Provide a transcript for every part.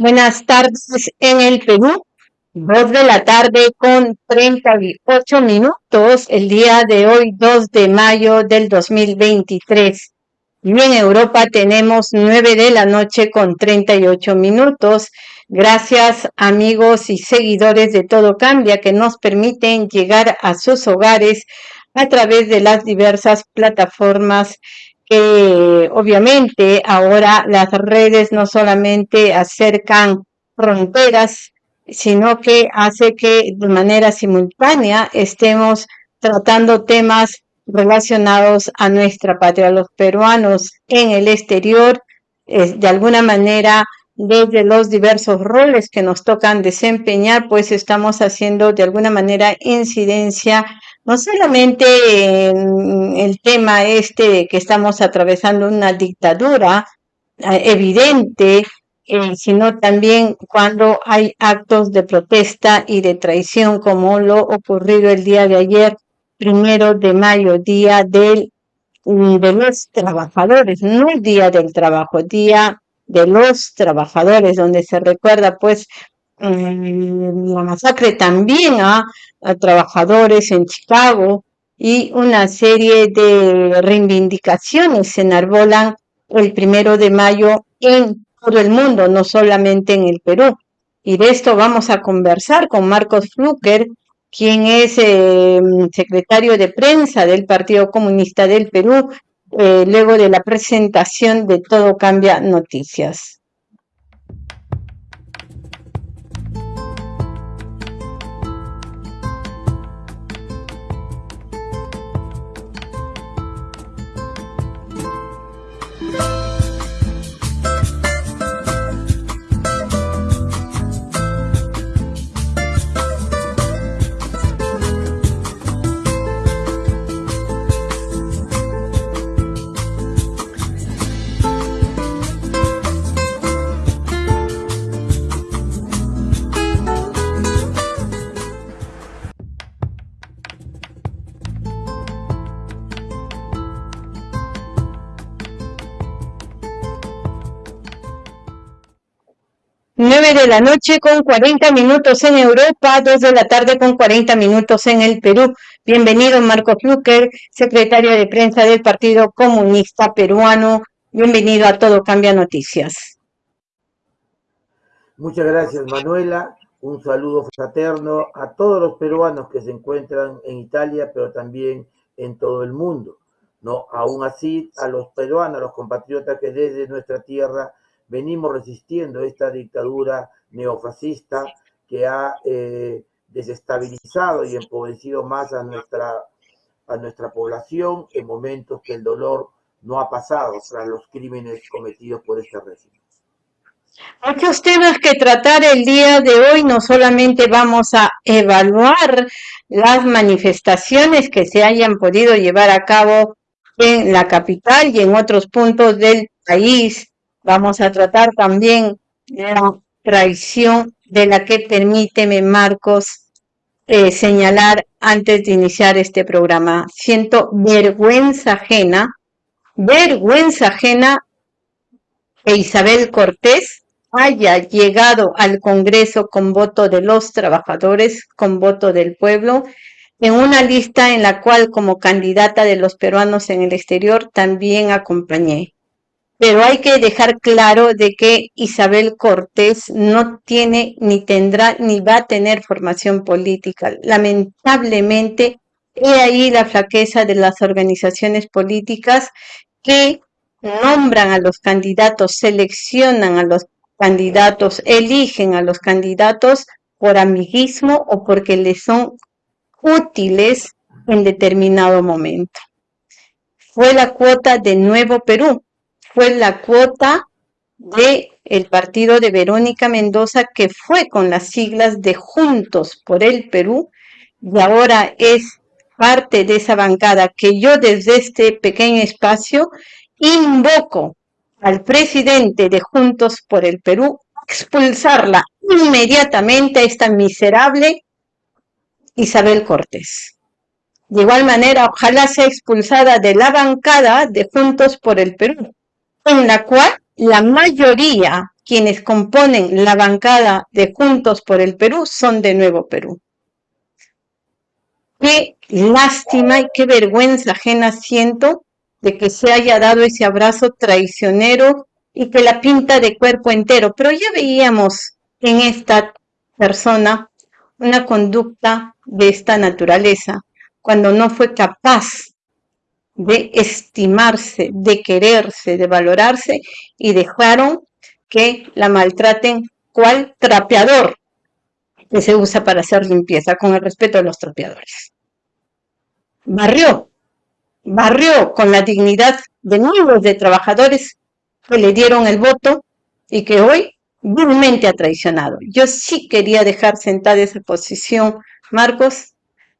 Buenas tardes en el Perú. Dos de la tarde con 38 minutos el día de hoy, 2 de mayo del 2023. Y en Europa tenemos 9 de la noche con 38 minutos. Gracias amigos y seguidores de Todo Cambia que nos permiten llegar a sus hogares a través de las diversas plataformas que obviamente ahora las redes no solamente acercan fronteras, sino que hace que de manera simultánea estemos tratando temas relacionados a nuestra patria. Los peruanos en el exterior, de alguna manera, desde los diversos roles que nos tocan desempeñar, pues estamos haciendo de alguna manera incidencia no solamente en el tema este de que estamos atravesando una dictadura eh, evidente, eh, sino también cuando hay actos de protesta y de traición como lo ocurrido el día de ayer, primero de mayo, día del, de los trabajadores, no día del trabajo, día de los trabajadores, donde se recuerda pues mm, la masacre también a a trabajadores en Chicago y una serie de reivindicaciones se enarbolan el primero de mayo en todo el mundo, no solamente en el Perú. Y de esto vamos a conversar con Marcos Flucker, quien es eh, secretario de prensa del Partido Comunista del Perú, eh, luego de la presentación de Todo Cambia Noticias. 9 de la noche con 40 minutos en Europa, 2 de la tarde con 40 minutos en el Perú. Bienvenido Marco Flucker, secretario de prensa del Partido Comunista Peruano. Bienvenido a Todo Cambia Noticias. Muchas gracias Manuela. Un saludo fraterno a todos los peruanos que se encuentran en Italia, pero también en todo el mundo. ¿no? Aún así, a los peruanos, a los compatriotas que desde nuestra tierra venimos resistiendo esta dictadura neofascista que ha eh, desestabilizado y empobrecido más a nuestra, a nuestra población en momentos que el dolor no ha pasado tras los crímenes cometidos por este régimen. Muchos temas que tratar el día de hoy, no solamente vamos a evaluar las manifestaciones que se hayan podido llevar a cabo en la capital y en otros puntos del país, Vamos a tratar también la traición de la que permíteme, Marcos, eh, señalar antes de iniciar este programa. Siento vergüenza ajena, vergüenza ajena que Isabel Cortés haya llegado al Congreso con voto de los trabajadores, con voto del pueblo, en una lista en la cual como candidata de los peruanos en el exterior también acompañé pero hay que dejar claro de que Isabel Cortés no tiene, ni tendrá, ni va a tener formación política. Lamentablemente, he ahí la flaqueza de las organizaciones políticas que nombran a los candidatos, seleccionan a los candidatos, eligen a los candidatos por amiguismo o porque les son útiles en determinado momento. Fue la cuota de Nuevo Perú, fue la cuota de el partido de Verónica Mendoza, que fue con las siglas de Juntos por el Perú, y ahora es parte de esa bancada que yo desde este pequeño espacio invoco al presidente de Juntos por el Perú expulsarla inmediatamente a esta miserable Isabel Cortés. De igual manera, ojalá sea expulsada de la bancada de Juntos por el Perú en la cual la mayoría quienes componen la bancada de Juntos por el Perú son de Nuevo Perú. Qué lástima y qué vergüenza ajena siento de que se haya dado ese abrazo traicionero y que la pinta de cuerpo entero. Pero ya veíamos en esta persona una conducta de esta naturaleza cuando no fue capaz de estimarse, de quererse, de valorarse y dejaron que la maltraten cual trapeador que se usa para hacer limpieza, con el respeto de los trapeadores. Barrió, barrió con la dignidad de miles de trabajadores que le dieron el voto y que hoy vilmente ha traicionado. Yo sí quería dejar sentada esa posición, Marcos,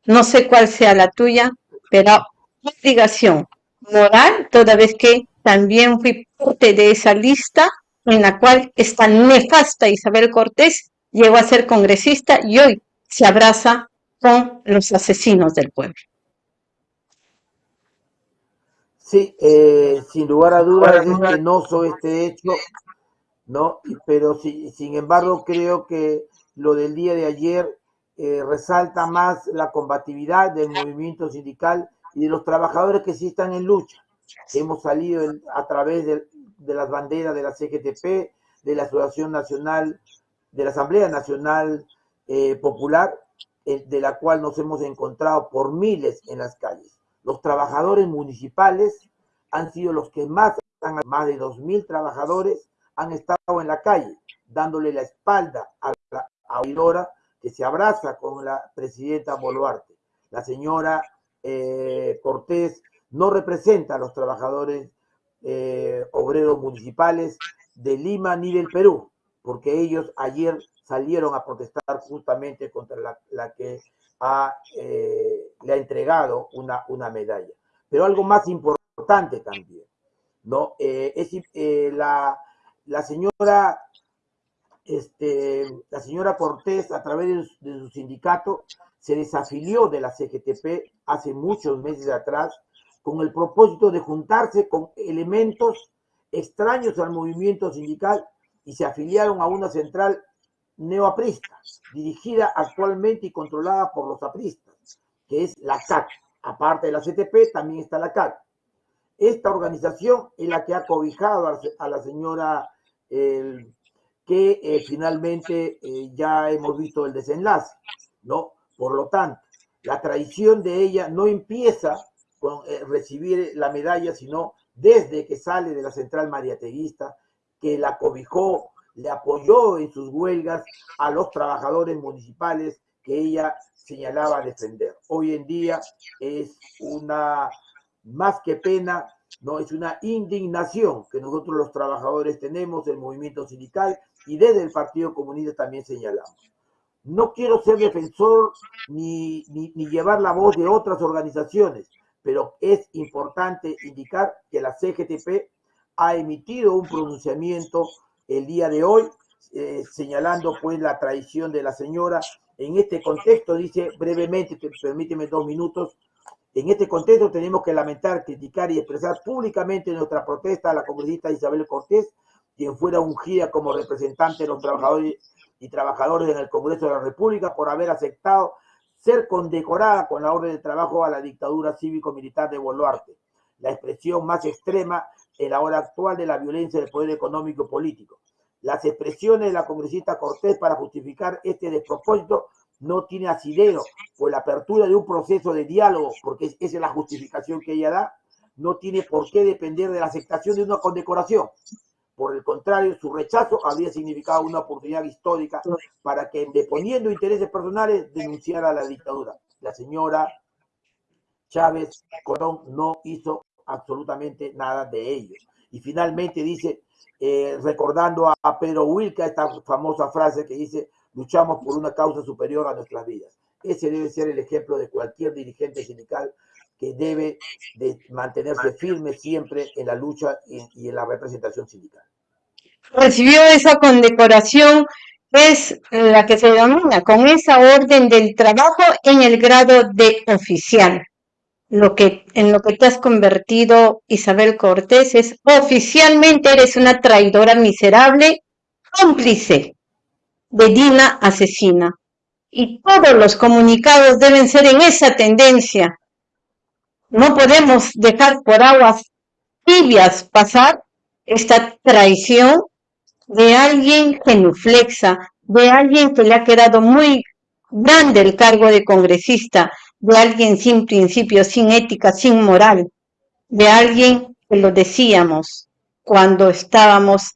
no sé cuál sea la tuya, pero obligación moral, toda vez que también fui parte de esa lista en la cual esta nefasta Isabel Cortés llegó a ser congresista y hoy se abraza con los asesinos del pueblo. Sí, eh, sin lugar a dudas es penoso este hecho, ¿no? Pero sí, sin embargo creo que lo del día de ayer eh, resalta más la combatividad del movimiento sindical y de los trabajadores que sí están en lucha. Hemos salido a través de, de las banderas de la CGTP, de la Asociación Nacional, de la Asamblea Nacional eh, Popular, eh, de la cual nos hemos encontrado por miles en las calles. Los trabajadores municipales han sido los que más, más de 2.000 trabajadores han estado en la calle, dándole la espalda a la oidora que se abraza con la presidenta Boluarte. La señora eh, Cortés no representa a los trabajadores eh, obreros municipales de Lima ni del Perú, porque ellos ayer salieron a protestar justamente contra la, que eh, le ha entregado una, una medalla. Pero algo más importante también, ¿no? Es la, la, señora este, la señora Cortés, a través de su sindicato, se desafilió de la CGTP hace muchos meses atrás con el propósito de juntarse con elementos extraños al movimiento sindical y se afiliaron a una central neoaprista, dirigida actualmente y controlada por los apristas, que es la CAC. Aparte de la CTP, también está la CAC. Esta organización es la que ha cobijado a la señora que eh, finalmente eh, ya hemos visto el desenlace, ¿no? Por lo tanto, la traición de ella no empieza con eh, recibir la medalla, sino desde que sale de la central mariateguista, que la cobijó, le apoyó en sus huelgas a los trabajadores municipales que ella señalaba defender. Hoy en día es una, más que pena, no es una indignación que nosotros los trabajadores tenemos, el movimiento sindical y desde el Partido Comunista también señalamos. No quiero ser defensor ni, ni, ni llevar la voz de otras organizaciones, pero es importante indicar que la CGTP ha emitido un pronunciamiento el día de hoy, eh, señalando pues la traición de la señora. En este contexto, dice brevemente, permíteme dos minutos, en este contexto tenemos que lamentar, criticar y expresar públicamente nuestra protesta a la congresista Isabel Cortés, quien fuera ungida como representante de los trabajadores y trabajadores en el Congreso de la República por haber aceptado ser condecorada con la orden de trabajo a la dictadura cívico-militar de Boluarte, la expresión más extrema en la hora actual de la violencia del poder económico y político. Las expresiones de la congresista Cortés para justificar este despropósito no tiene asidero, pues la apertura de un proceso de diálogo, porque esa es la justificación que ella da, no tiene por qué depender de la aceptación de una condecoración. Por el contrario, su rechazo habría significado una oportunidad histórica para que, deponiendo intereses personales, denunciara a la dictadura. La señora Chávez Corón no hizo absolutamente nada de ello. Y finalmente dice, eh, recordando a, Pedro Wilca, esta famosa frase que dice, luchamos por una causa superior a nuestras vidas. Ese debe ser el ejemplo de cualquier dirigente sindical que debe de mantenerse firme siempre en la lucha y en la representación sindical recibió esa condecoración es la que se denomina con esa orden del trabajo en el grado de oficial. Lo que, en lo que te has convertido, Isabel Cortés, es oficialmente eres una traidora miserable cómplice de Dina asesina. Y todos los comunicados deben ser en esa tendencia. No podemos dejar por aguas tibias pasar esta traición de alguien genuflexa, de alguien que le ha quedado muy grande el cargo de congresista, de alguien sin principios, sin ética, sin moral, de alguien que lo decíamos cuando estábamos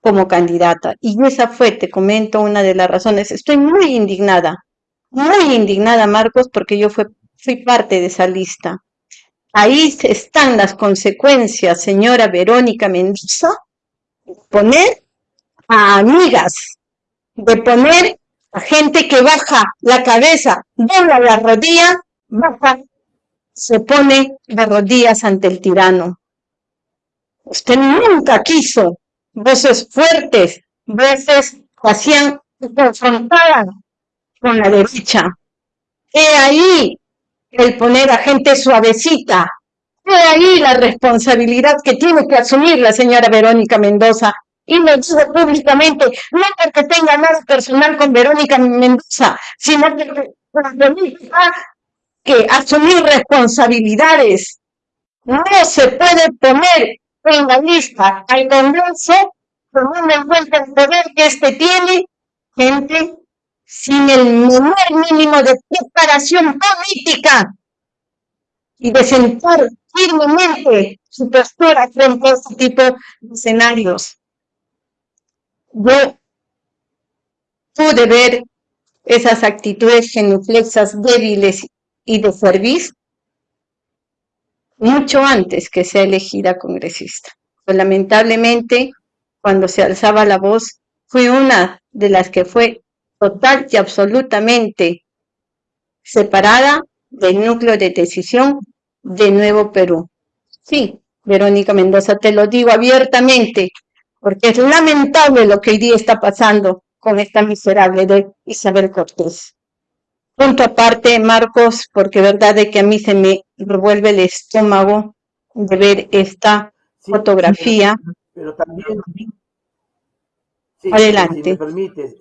como candidata. Y esa fue, te comento, una de las razones. Estoy muy indignada, muy indignada, Marcos, porque yo fui, fui parte de esa lista. Ahí están las consecuencias, señora Verónica Mendoza, de poner a amigas, de poner a gente que baja la cabeza, dobla la rodilla, baja, se pone de rodillas ante el tirano. Usted nunca quiso voces fuertes, voces que hacían, que confrontaban con la derecha. He ahí el poner a gente suavecita. He ahí la responsabilidad que tiene que asumir la señora Verónica Mendoza. Y lo digo públicamente, no porque tenga nada personal con Verónica Mendoza, sino que, que asumir responsabilidades. No se puede poner en la lista al Congreso con una vuelta de poder que este tiene gente sin el menor mínimo de preparación política y de sentar firmemente su postura frente a este tipo de escenarios. Yo pude ver esas actitudes genuflexas débiles y de servicio mucho antes que sea elegida congresista. Pues, lamentablemente, cuando se alzaba la voz, fui una de las que fue total y absolutamente separada del núcleo de decisión de Nuevo Perú. Sí, Verónica Mendoza, te lo digo abiertamente, porque es lamentable lo que hoy día está pasando con esta miserable de Isabel Cortés. Punto aparte, Marcos, porque verdad de que a mí se me revuelve el estómago de ver esta fotografía. Pero, también, adelante. Si me permites,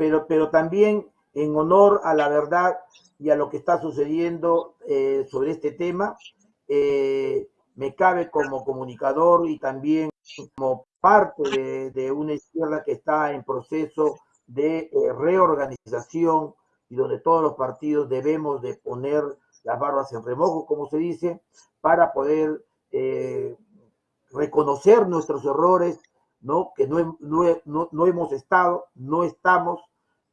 pero, pero también en honor a la verdad y a lo que está sucediendo eh, sobre este tema, eh, me cabe como comunicador y también como parte de, una izquierda que está en proceso de eh, reorganización y donde todos los partidos debemos de poner las barbas en remojo, como se dice, para poder reconocer nuestros errores, ¿no? que no, no, no, hemos estado, no estamos,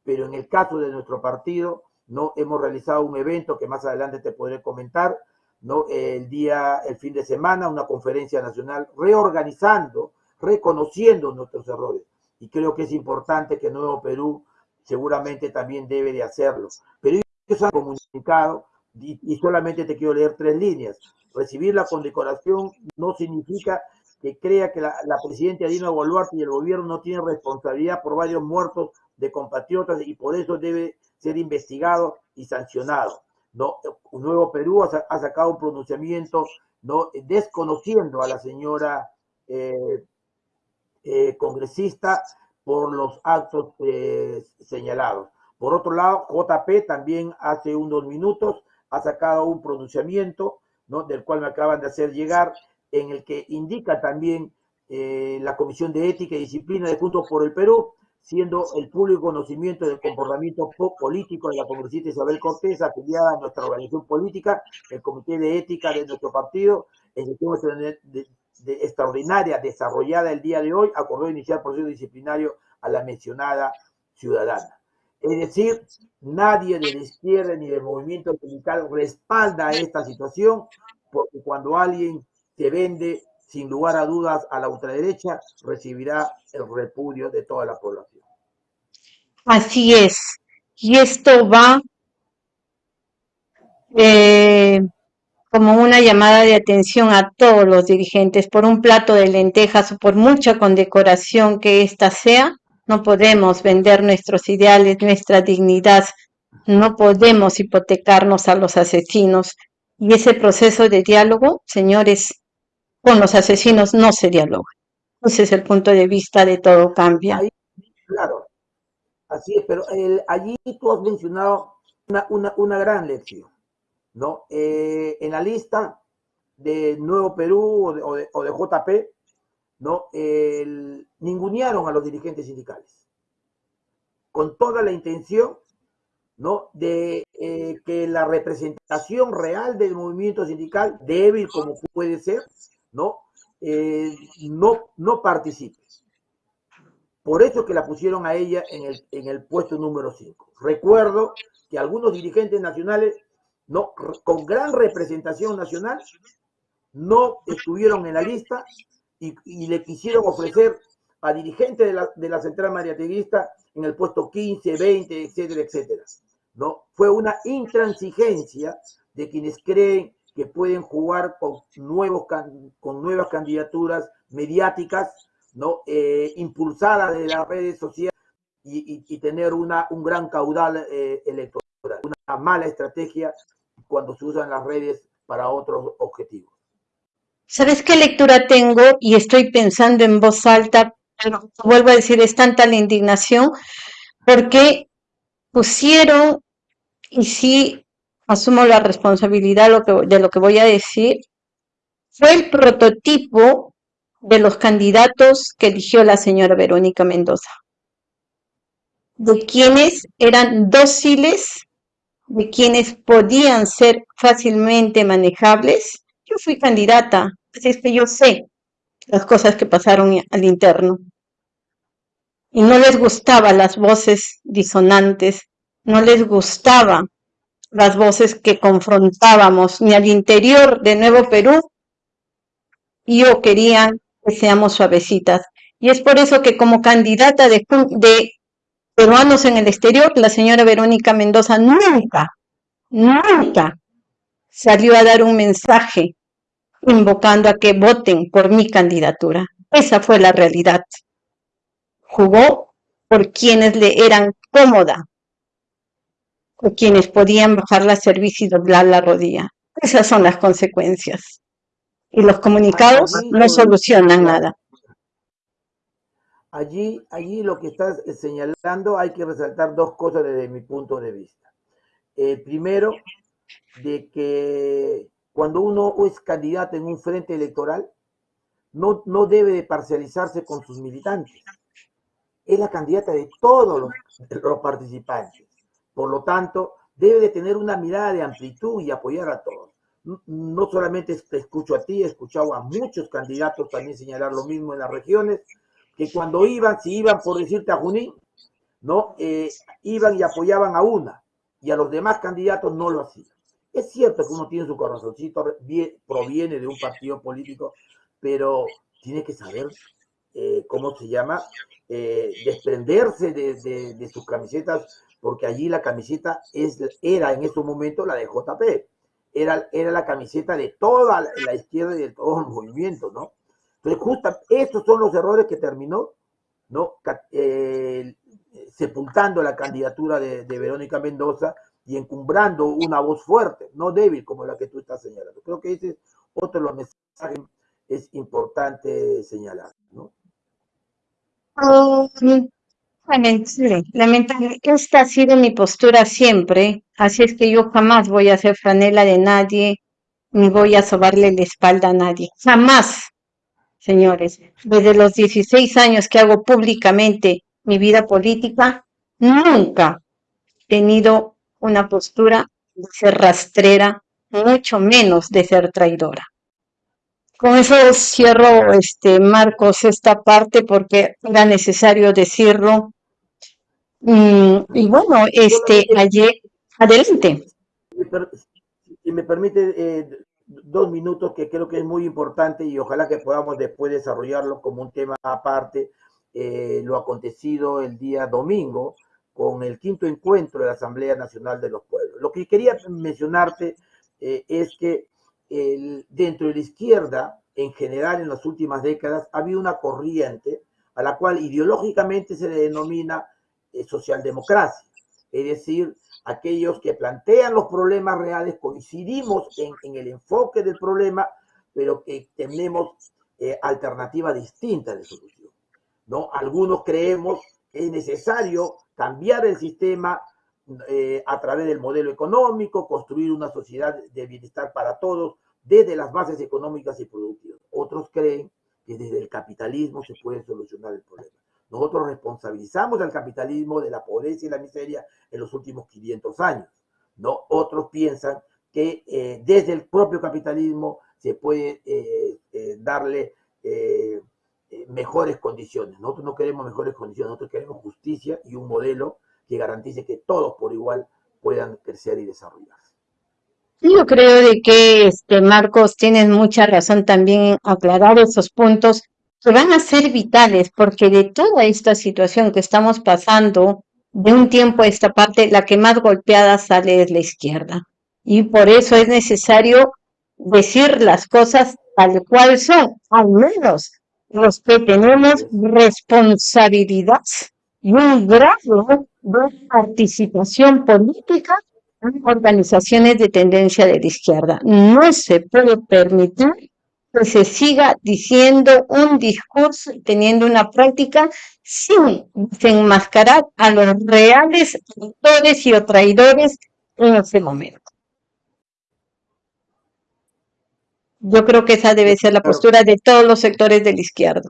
pero en el caso de nuestro partido, no hemos realizado un evento que más adelante te podré comentar, ¿no? el día, el fin de semana, una conferencia nacional reorganizando, reconociendo nuestros errores. Y creo que es importante que Nuevo Perú seguramente también debe de hacerlo. Pero ellos han comunicado, y, solamente te quiero leer tres líneas. Recibir la condecoración no significa que crea que la, presidenta Dina Boluarte y el gobierno no tienen responsabilidad por varios muertos de compatriotas y por eso debe ser investigado y sancionado. ¿no? Un nuevo Perú ha, sacado un pronunciamiento ¿no? desconociendo a la señora eh, eh, congresista por los actos eh, señalados. Por otro lado, JP también hace unos minutos ha sacado un pronunciamiento, ¿no? del cual me acaban de hacer llegar, en el que indica también eh, la Comisión de Ética y Disciplina de Juntos por el Perú, siendo el público conocimiento del comportamiento político de la congresista Isabel Cortés, afiliada a nuestra organización política, el Comité de Ética de nuestro partido, el de, extraordinaria desarrollada el día de hoy, acordó iniciar proceso disciplinario a la mencionada ciudadana. Es decir, nadie de la izquierda ni del movimiento sindical respalda esta situación, porque cuando alguien se vende sin lugar a dudas a la ultraderecha, recibirá el repudio de toda la población. Así es. Y esto va eh, como una llamada de atención a todos los dirigentes por un plato de lentejas o por mucha condecoración que ésta sea, no podemos vender nuestros ideales, nuestra dignidad, no podemos hipotecarnos a los asesinos. Y ese proceso de diálogo, señores, con los asesinos no se dialoga. ese es el punto de vista de todo cambia. Así es, pero allí tú has mencionado una, una, gran lección, ¿no? Eh, en la lista de Nuevo Perú o de, JP, ¿no? ningunearon a los dirigentes sindicales, con toda la intención ¿no? de eh, que la representación real del movimiento sindical, débil como puede ser, ¿no? Eh, no, no participe. Por eso que la pusieron a ella en el, en el puesto número 5. Recuerdo que algunos dirigentes nacionales, no, con gran representación nacional, no estuvieron en la lista y, le quisieron ofrecer a dirigentes de la, de la central mariateguista en el puesto 15, 20, etcétera, etcétera. ¿no? Fue una intransigencia de quienes creen que pueden jugar con, nuevos, con nuevas candidaturas mediáticas, ¿no? Eh, impulsadas de las redes sociales y, tener una, un gran caudal eh, electoral. Una mala estrategia cuando se usan las redes para otros objetivos. ¿Sabes qué lectura tengo? Y estoy pensando en voz alta, vuelvo a decir, es tanta la indignación, porque pusieron y sí asumo la responsabilidad de lo que voy a decir, fue el prototipo de los candidatos que eligió la señora Verónica Mendoza, de quienes eran dóciles, de quienes podían ser fácilmente manejables. Yo fui candidata, así es que yo sé las cosas que pasaron al interno. Y no les gustaban las voces disonantes, no les gustaba las voces que confrontábamos ni al interior de Nuevo Perú yo querían seamos suavecitas. Y es por eso que como candidata de, de peruanos en el exterior, la señora Verónica Mendoza nunca, nunca salió a dar un mensaje invocando a que voten por mi candidatura. Esa fue la realidad. Jugó por quienes le eran cómoda, o quienes podían bajar la cerviz y doblar la rodilla. Esas son las consecuencias. Y los comunicados no solucionan nada. Allí, allí lo que estás señalando hay que resaltar dos cosas desde mi punto de vista. El primero, de que cuando uno es candidato en un frente electoral, no, no debe de parcializarse con sus militantes. Es la candidata de todos los participantes. Por lo tanto, debe de tener una mirada de amplitud y apoyar a todos. No solamente te escucho a ti, he escuchado a muchos candidatos también señalar lo mismo en las regiones, que cuando iban, si iban por decirte a Junín, ¿no? Eh, iban y apoyaban a una, y a los demás candidatos no lo hacían. Es cierto que uno tiene su corazoncito, proviene de un partido político, pero tiene que saber eh, cómo se llama, eh, desprenderse de, de, sus camisetas porque allí la camiseta es, era en ese momento la de JP, era, era la camiseta de toda la izquierda y de todo el movimiento, ¿no? Entonces, justo estos son los errores que terminó, ¿no? Eh, sepultando la candidatura de, Verónica Mendoza y encumbrando una voz fuerte, no débil como la que tú estás señalando. Creo que ese es otro de los mensajes es importante señalar, ¿no? Um, lamentable. Esta ha sido mi postura siempre, así es que yo jamás voy a hacer franela de nadie, ni voy a sobarle la espalda a nadie. Jamás, señores. Desde los 16 años que hago públicamente mi vida política, nunca he tenido una postura de ser rastrera, mucho menos de ser traidora. Con eso cierro, este, Marcos, esta parte porque era necesario decirlo Mm, y bueno, este, ayer, adelante. Si me permite eh, dos minutos que creo que es muy importante y ojalá que podamos después desarrollarlo como un tema aparte, eh, lo acontecido el día domingo con el quinto encuentro de la Asamblea Nacional de los Pueblos. Lo que quería mencionarte eh, es que el, dentro de la izquierda, en general en las últimas décadas, ha habido una corriente a la cual ideológicamente se le denomina socialdemocracia, es decir, aquellos que plantean los problemas reales, coincidimos en, el enfoque del problema, pero que tenemos eh, alternativas distintas de solución. ¿no? Algunos creemos que es necesario cambiar el sistema eh, a través del modelo económico, construir una sociedad de bienestar para todos desde las bases económicas y productivas. Otros creen que desde el capitalismo se puede solucionar el problema. Nosotros responsabilizamos al capitalismo de la pobreza y la miseria en los últimos 500 años. ¿no? Otros piensan que eh, desde el propio capitalismo se puede eh, eh, darle mejores condiciones. Nosotros no queremos mejores condiciones, nosotros queremos justicia y un modelo que garantice que todos por igual puedan crecer y desarrollarse. Yo creo de que, este, Marcos, tienes mucha razón también en aclarar esos puntos que van a ser vitales, porque de toda esta situación que estamos pasando, de un tiempo a esta parte, la que más golpeada sale es la izquierda. Y por eso es necesario decir las cosas tal cual son, al menos los que tenemos responsabilidad y un grado de participación política en organizaciones de tendencia de la izquierda. No se puede permitir que se siga diciendo un discurso y teniendo una práctica sin desenmascarar a los reales autores y o traidores en ese momento. Yo creo que esa debe ser la postura de todos los sectores de la izquierda.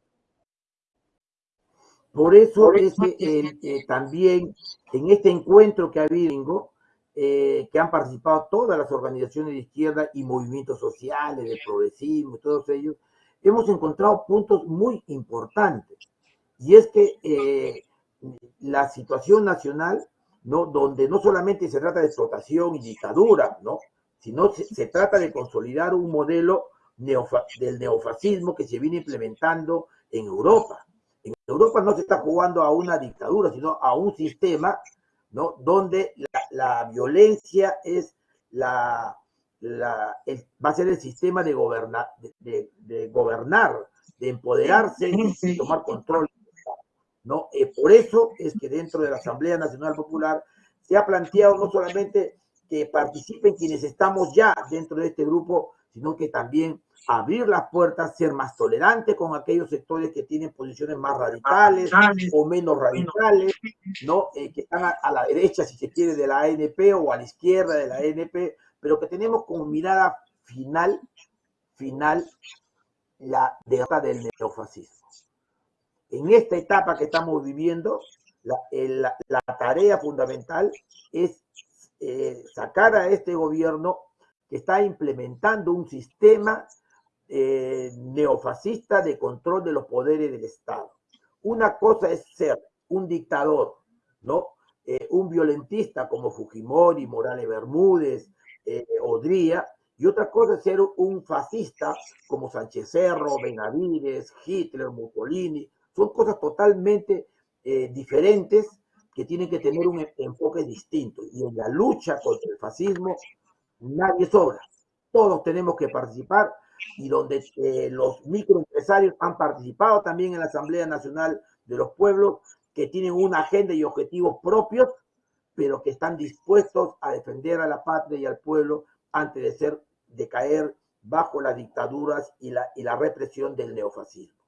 Por eso es que eh, también en este encuentro que ha habido, eh, que han participado todas las organizaciones de izquierda y movimientos sociales, de progresismo, todos ellos, hemos encontrado puntos muy importantes. Y es que eh, la situación nacional, ¿no? donde no solamente se trata de explotación y dictadura, ¿no? sino se, se trata de consolidar un modelo del neofascismo que se viene implementando en Europa. En Europa no se está jugando a una dictadura, sino a un sistema ¿no? donde la, violencia es la, la va a ser el sistema de, gobernar, de, de, gobernar, de empoderarse y tomar control. ¿no? Eh, por eso es que dentro de la Asamblea Nacional Popular se ha planteado no solamente que participen quienes estamos ya dentro de este grupo, sino que también abrir las puertas, ser más tolerante con aquellos sectores que tienen posiciones más radicales o menos radicales, ¿no? Eh, que están a, la derecha, si se quiere, de la ANP o a la izquierda de la ANP, pero que tenemos como mirada final, final, la derrota del neofascismo. En esta etapa que estamos viviendo, la, la, tarea fundamental es eh, sacar a este gobierno que está implementando un sistema eh, neofascista de control de los poderes del Estado. Una cosa es ser un dictador, ¿no? Eh, un violentista como Fujimori, Morales Bermúdez, eh, Odría, y otra cosa es ser un fascista como Sánchez Cerro, Benavides, Hitler, Mussolini. Son cosas totalmente diferentes que tienen que tener un enfoque distinto. Y en la lucha contra el fascismo nadie sobra. Todos tenemos que participar y donde eh, los microempresarios han participado también en la Asamblea Nacional de los Pueblos, que tienen una agenda y objetivos propios, pero que están dispuestos a defender a la patria y al pueblo antes de ser, de caer bajo las dictaduras y la, y la represión del neofascismo.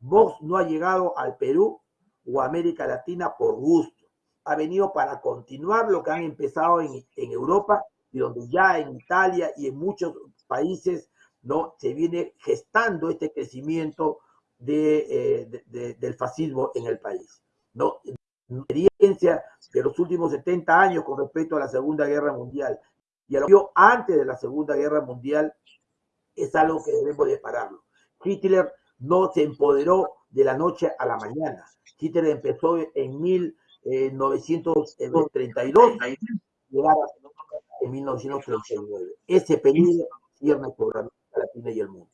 Vox no ha llegado al Perú o América Latina por gusto. Ha venido para continuar lo que han empezado en, en Europa y donde ya en Italia y en muchos países ¿no? Se viene gestando este crecimiento de, eh, del fascismo en el país, ¿no? experiencia de los últimos 70 años con respecto a la Segunda Guerra Mundial y a lo que antes de la Segunda Guerra Mundial es algo que debemos de pararlo. Hitler no se empoderó de la noche a la mañana. Hitler empezó en 1932 y en 1939. Ese periodo cierra el Latina y el mundo.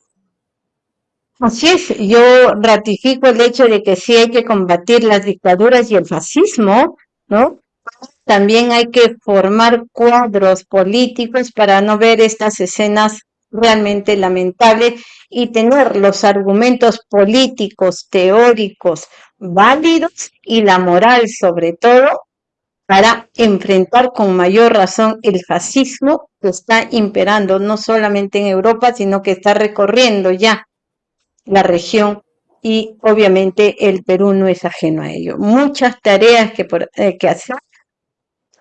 Así es, yo ratifico el hecho de que sí hay que combatir las dictaduras y el fascismo, ¿no? También hay que formar cuadros políticos para no ver estas escenas realmente lamentables y tener los argumentos políticos, teóricos, válidos y la moral sobre todo para enfrentar con mayor razón el fascismo que está imperando no solamente en Europa, sino que está recorriendo ya la región y obviamente el Perú no es ajeno a ello. Muchas tareas que, por, eh, que hacer,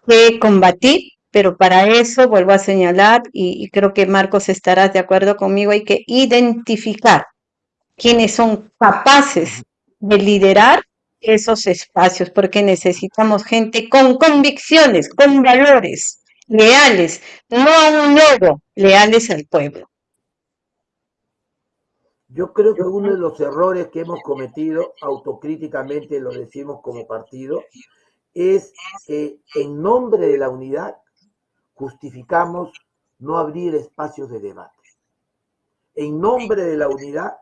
que combatir, pero para eso vuelvo a señalar, y, y creo que Marcos estarás de acuerdo conmigo, hay que identificar quienes son capaces de liderar esos espacios, porque necesitamos gente con convicciones, con valores, leales, no a un logo, leales al pueblo. Yo creo que uno de los errores que hemos cometido, autocríticamente lo decimos como partido, es que en nombre de la unidad justificamos no abrir espacios de debate. En nombre de la unidad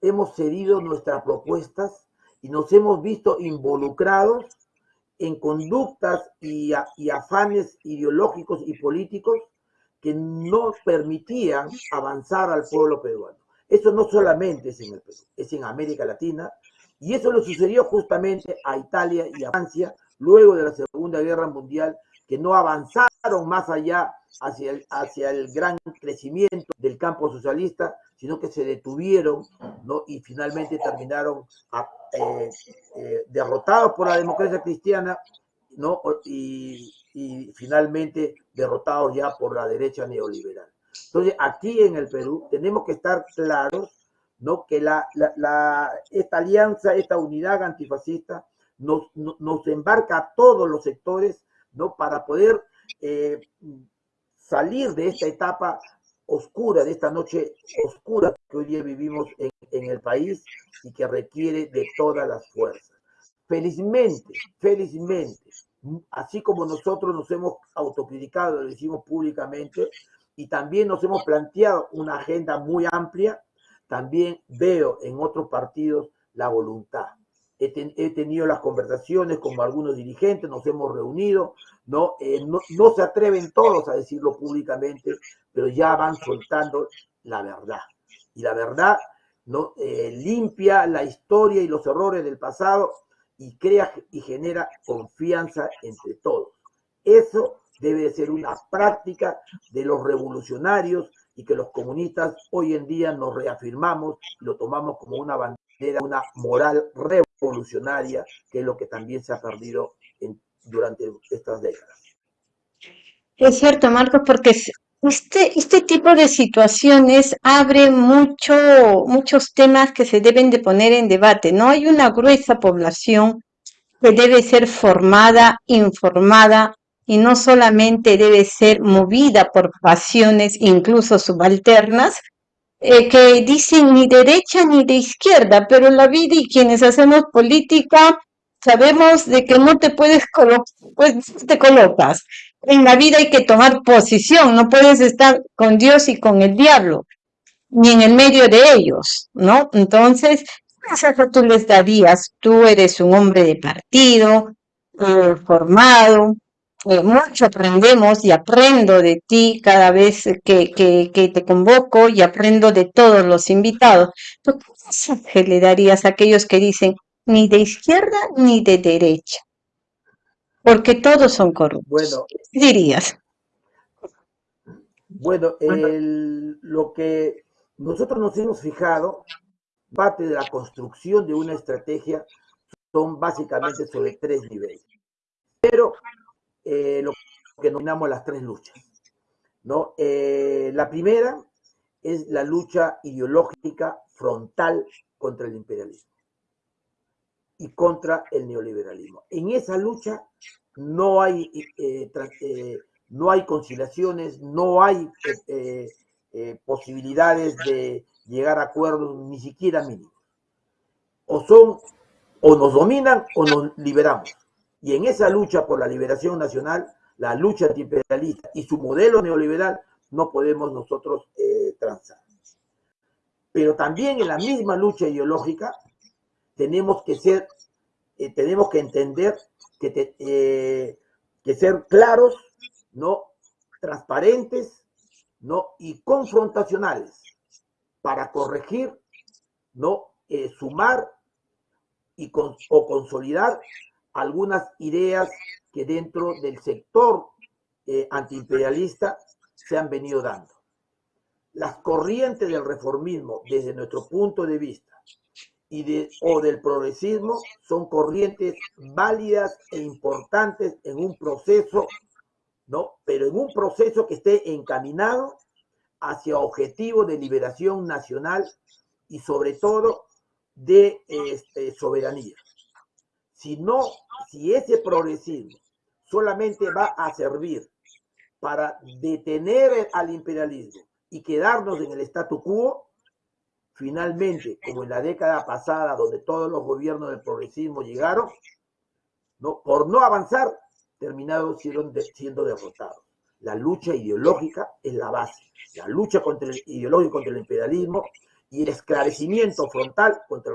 hemos cedido nuestras propuestas y nos hemos visto involucrados en conductas y, afanes ideológicos y políticos que no permitían avanzar al pueblo peruano. Eso no solamente es en el Perú, es en América Latina. Y eso le sucedió justamente a Italia y a Francia luego de la Segunda Guerra Mundial, que no avanzaron más allá hacia el, hacia el gran crecimiento del campo socialista, sino que se detuvieron ¿no? y finalmente terminaron a, eh, eh, derrotados por la democracia cristiana ¿no? y, y finalmente derrotados ya por la derecha neoliberal. Entonces, aquí en el Perú tenemos que estar claros, ¿no? Que la, la, la, esta alianza, esta unidad antifascista nos, nos, embarca a todos los sectores, ¿no? Para poder eh, salir de esta etapa oscura, de esta noche oscura que hoy día vivimos en, en el país y que requiere de todas las fuerzas. Felizmente, felizmente, así como nosotros nos hemos autocriticado, lo decimos públicamente, y también nos hemos planteado una agenda muy amplia, también veo en otros partidos la voluntad. He, ten, he tenido las conversaciones con algunos dirigentes, nos hemos reunido, ¿no? Eh, no, no se atreven todos a decirlo públicamente, pero ya van soltando la verdad. Y la verdad ¿no? Eh, limpia la historia y los errores del pasado y crea y genera confianza entre todos. Eso debe ser una práctica de los revolucionarios y que los comunistas hoy en día nos reafirmamos y lo tomamos como una bandera, una moral revolucionaria, que es lo que también se ha perdido en, durante estas décadas. Es cierto, Marcos, porque este, este tipo de situaciones abre mucho, muchos temas que se deben de poner en debate. No hay una gruesa población que debe ser formada, informada, y no solamente debe ser movida por pasiones incluso subalternas, eh, que dicen ni derecha ni de izquierda, pero la vida y quienes hacemos política sabemos de que no te puedes colocar, pues te colocas. En la vida hay que tomar posición, no puedes estar con Dios y con el diablo, ni en el medio de ellos, ¿no? Entonces, ¿qué tú les darías? Tú eres un hombre de partido, eh, formado, eh, mucho aprendemos y aprendo de ti cada vez que, que, que, te convoco y aprendo de todos los invitados. ¿Qué mensaje le darías a aquellos que dicen ni de izquierda ni de derecha? Porque todos son corruptos. Bueno, ¿Qué dirías? Bueno, el, lo que nosotros nos hemos fijado, parte de la construcción de una estrategia son básicamente sobre tres niveles. Pero eh, lo que denominamos las tres luchas. ¿no? Eh, la primera es la lucha ideológica frontal contra el imperialismo y contra el neoliberalismo. En esa lucha no hay, eh, no hay conciliaciones, no hay posibilidades de llegar a acuerdos ni siquiera mínimos. O son, o nos dominan o nos liberamos. Y en esa lucha por la liberación nacional, la lucha antiimperialista y su modelo neoliberal, no podemos nosotros eh, transar. Pero también en la misma lucha ideológica tenemos que ser, eh, tenemos que entender que, eh, que ser claros, no transparentes, no y confrontacionales para corregir, no eh, sumar y con, o consolidar algunas ideas que dentro del sector eh, antiimperialista se han venido dando. las corrientes del reformismo, desde nuestro punto de vista, y de, o del progresismo, son corrientes válidas e importantes en un proceso, ¿no? Pero en un proceso que esté encaminado hacia objetivos de liberación nacional y sobre todo de este, soberanía. Si no, si ese progresismo solamente va a servir para detener al imperialismo y quedarnos en el statu quo, finalmente, como en la década pasada, donde todos los gobiernos del progresismo llegaron, ¿no? por no avanzar, terminaron siendo, siendo derrotados. La lucha ideológica es la base. La lucha contra el ideológico contra el imperialismo y el esclarecimiento frontal contra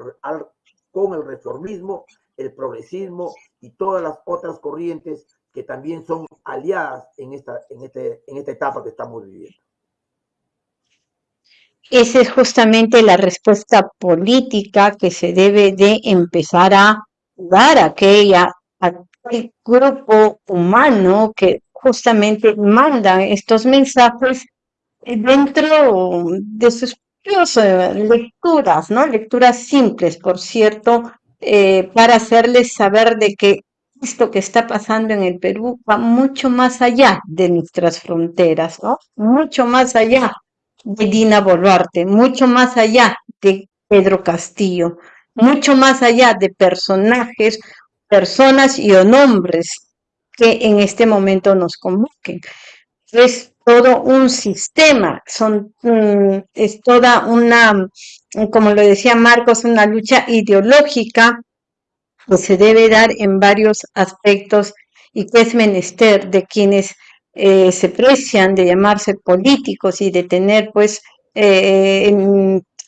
con el reformismo, el progresismo y todas las otras corrientes que también son aliadas en esta, en este, en esta etapa que estamos viviendo. Esa es justamente la respuesta política que se debe de empezar a dar a aquella, aquel grupo humano que justamente manda estos mensajes dentro de sus lecturas, ¿no? Lecturas simples, por cierto, eh, para hacerles saber de que esto que está pasando en el Perú va mucho más allá de nuestras fronteras. Mucho más allá de Dina Boluarte, mucho más allá de Pedro Castillo, mucho más allá de personajes, personas y o nombres que en este momento nos convoquen. Es todo un sistema, mm, es toda una, como lo decía Marcos, una lucha ideológica que se debe dar en varios aspectos y que es menester de quienes eh, se precian de llamarse políticos y de tener pues eh,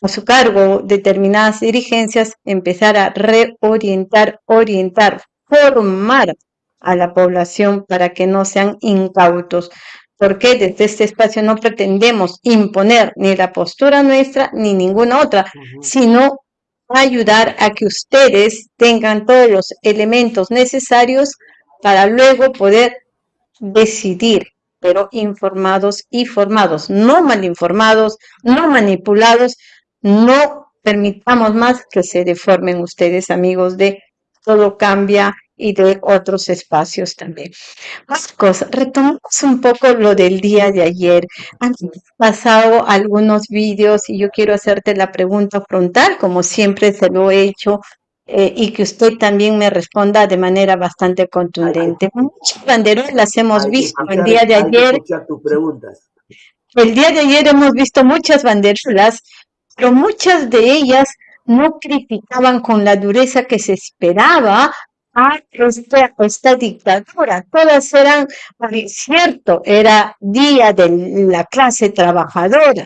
a su cargo determinadas dirigencias, empezar a reorientar, orientar, formar a la población para que no sean incautos. Porque desde este espacio no pretendemos imponer ni la postura nuestra ni ninguna otra, sino ayudar a que ustedes tengan todos los elementos necesarios para luego poder decidir, pero informados y formados, no mal informados, no manipulados, no permitamos más que se deformen ustedes, amigos de Todo Cambia y de otros espacios también. Marcos, retomamos un poco lo del día de ayer. Han pasado algunos vídeos y yo quiero hacerte la pregunta frontal, como siempre se lo he hecho eh, y que usted también me responda de manera bastante contundente. Muchas banderolas hemos visto el día de ayer. El día de ayer hemos visto muchas banderolas, pero muchas de ellas no criticaban con la dureza que se esperaba a esta, esta dictadura. Todas eran, cierto, era día de la clase trabajadora,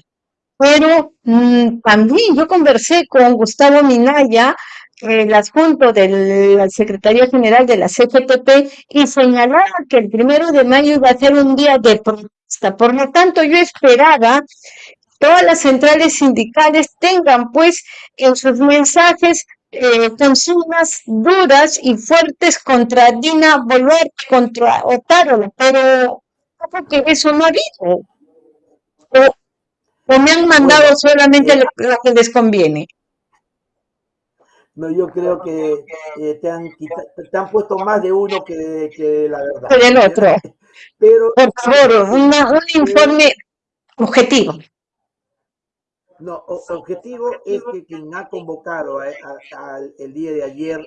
pero mm, también yo conversé con Gustavo Minaya, el adjunto de la Secretaría General de la CGTP y señalaba que el primero de mayo iba a ser un día de protesta. Por lo tanto, yo esperaba todas las centrales sindicales tengan pues en sus mensajes eh, consignas duras y fuertes contra Dina Boluarte, contra Otárola, pero que eso no ha habido. O, me han mandado solamente lo que les conviene. No, yo creo que eh, te, han, te, han, puesto más de uno que, que la verdad. Que del otro. Pero, Por favor, un informe objetivo. No, objetivo es que quien ha convocado el día de ayer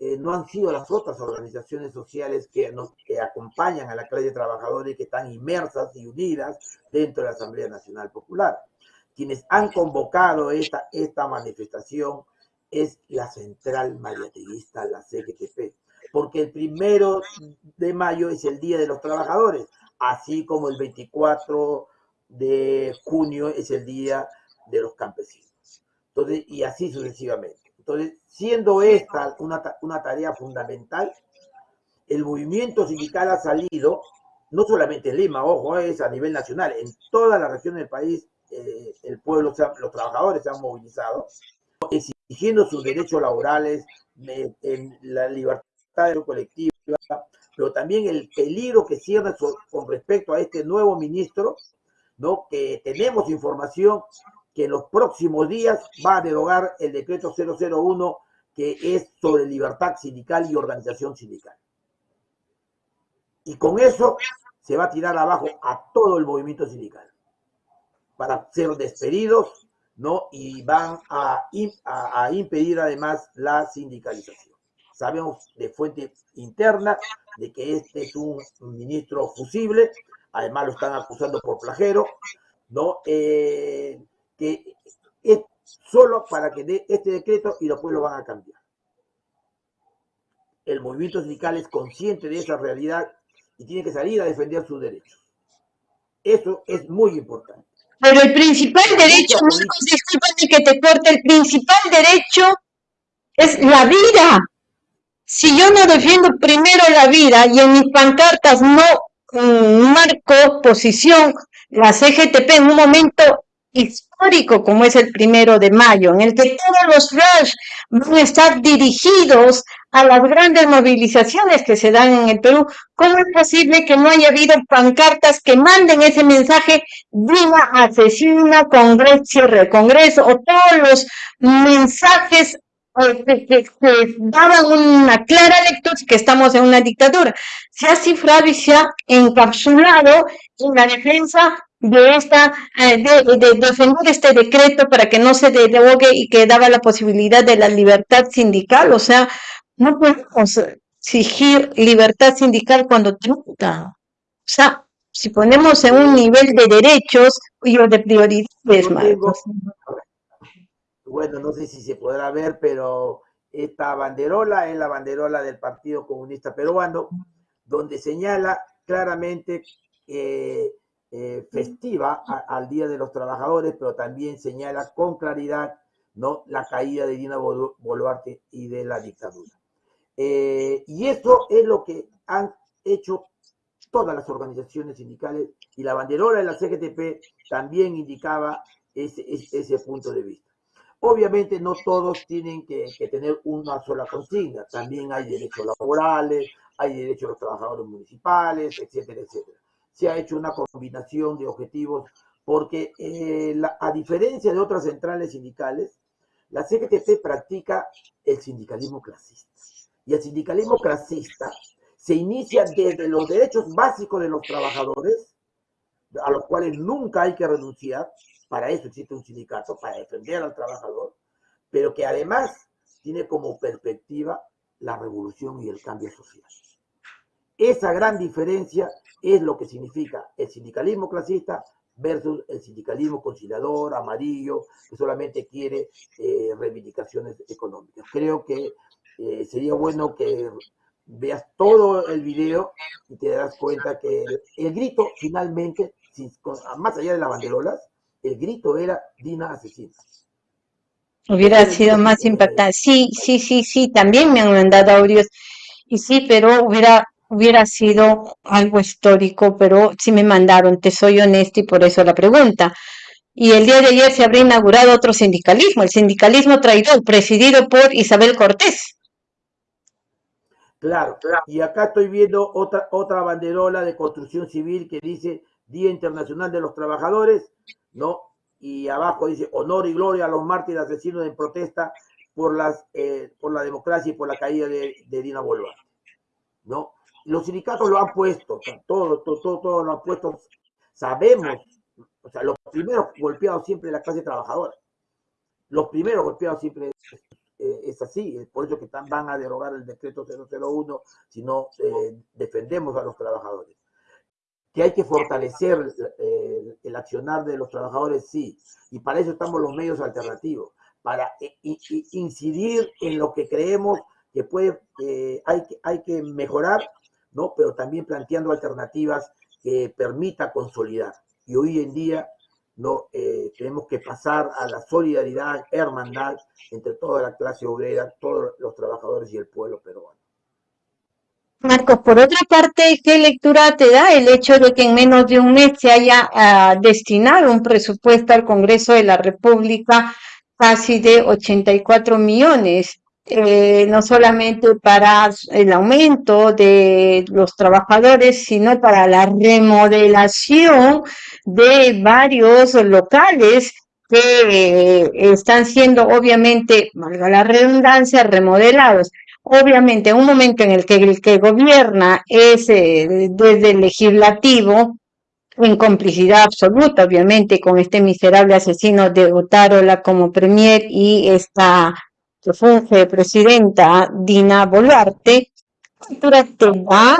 eh, no han sido las otras organizaciones sociales que, nos, que acompañan a la clase trabajadora y que están inmersas y unidas dentro de la Asamblea Nacional Popular. Quienes han convocado esta, esta manifestación es la central mariateguista, la CGTP, porque el primero de mayo es el Día de los Trabajadores, así como el 24 de junio es el Día de los Campesinos. Entonces, y así sucesivamente. Entonces, siendo esta una, una tarea fundamental, el movimiento sindical ha salido, no solamente en Lima, ojo, es a nivel nacional, en toda la región del país, eh, el pueblo, los trabajadores se han movilizado, exigiendo sus derechos laborales, en la libertad colectiva, pero también el peligro que cierra con respecto a este nuevo ministro, ¿no? que tenemos información que en los próximos días va a derogar el decreto 001 que es sobre libertad sindical y organización sindical. Y con eso se va a tirar abajo a todo el movimiento sindical para ser despedidos, ¿no? Y van a, impedir además la sindicalización. Sabemos de fuente interna de que este es un ministro fusible, además lo están acusando por plagero, ¿no? Eh, que es solo para que dé este decreto y después lo van a cambiar. El movimiento sindical es consciente de esa realidad y tiene que salir a defender sus derechos. Eso es muy importante. Pero el principal derecho, Marcos, discúlpame que te corte, el principal derecho es la vida. Si yo no defiendo primero la vida y en mis pancartas no mm, marco posición, la CGTP en un momento histórico como es el primero de mayo, en el que todos los flash van a estar dirigidos a las grandes movilizaciones que se dan en el Perú, ¿cómo es posible que no haya habido pancartas que manden ese mensaje viva, asesina, congreso, congreso, o todos los mensajes eh, que, daban una clara lectura que estamos en una dictadura. Se ha cifrado y se ha encapsulado en la defensa de esta eh, de, defender este decreto para que no se derogue y que daba la posibilidad de la libertad sindical, o sea, no podemos exigir libertad sindical cuando trunca. O sea, si ponemos en un nivel de derechos y de prioridades, Marcos. Bueno, no sé si se podrá ver, pero esta banderola es la banderola del Partido Comunista Peruano, donde señala claramente eh, eh, festiva al Día de los Trabajadores, pero también señala con claridad ¿no? la caída de Dina Boluarte y de la dictadura. Eh, y esto es lo que han hecho todas las organizaciones sindicales y la banderola de la CGTP también indicaba ese, ese punto de vista. Obviamente no todos tienen que, que, tener una sola consigna, también hay derechos laborales, hay derechos de los trabajadores municipales, etcétera, etcétera se ha hecho una combinación de objetivos, porque eh, a diferencia de otras centrales sindicales, la CGTP practica el sindicalismo clasista. Y el sindicalismo clasista se inicia desde los derechos básicos de los trabajadores, a los cuales nunca hay que renunciar, para eso existe un sindicato, para defender al trabajador, pero que además tiene como perspectiva la revolución y el cambio social. Esa gran diferencia es lo que significa el sindicalismo clasista versus el sindicalismo conciliador, amarillo, que solamente quiere eh, reivindicaciones económicas. Creo que eh, sería bueno que veas todo el video y te das cuenta que el, grito finalmente, más allá de las banderolas, el grito era Dina asesina. Hubiera sido más impactante. Sí, sí, sí, sí, también me han mandado audios. Y sí, pero hubiera hubiera sido algo histórico, pero sí me mandaron, te soy honesta y por eso la pregunta. Y el día de ayer se habría inaugurado otro sindicalismo, el sindicalismo traidor, presidido por Isabel Cortés. Claro, y acá estoy viendo otra, otra banderola de construcción civil que dice Día Internacional de los Trabajadores, ¿no? Y abajo dice honor y gloria a los mártires asesinos en protesta por, las, eh, por la democracia y por la caída de, de Dina Boluarte, ¿no? Los sindicatos lo han puesto, todo, todo, todo, lo han puesto. Sabemos, o sea, los primeros golpeados siempre la clase trabajadora. Los primeros golpeados siempre eh, es, así, por eso que van a derogar el decreto 001 si no eh, defendemos a los trabajadores. Que hay que fortalecer eh, el accionar de los trabajadores, sí, y para eso estamos los medios alternativos, para incidir en lo que creemos que puede, hay, hay que mejorar ¿no? Pero también planteando alternativas que permita consolidar. Y hoy en día no eh, tenemos que pasar a la solidaridad, hermandad entre toda la clase obrera, todos los trabajadores y el pueblo peruano. Marcos, por otra parte, ¿qué lectura te da el hecho de que en menos de un mes se haya ah, destinado un presupuesto al Congreso de la República casi de 84 millones? Eh, no solamente para el aumento de los trabajadores, sino para la remodelación de varios locales que eh, están siendo obviamente, valga la redundancia, remodelados. Obviamente, en un momento en el que el que gobierna es eh, desde el legislativo, en complicidad absoluta, obviamente, con este miserable asesino de Otárola como premier y esta que funge presidenta Dina Boluarte, va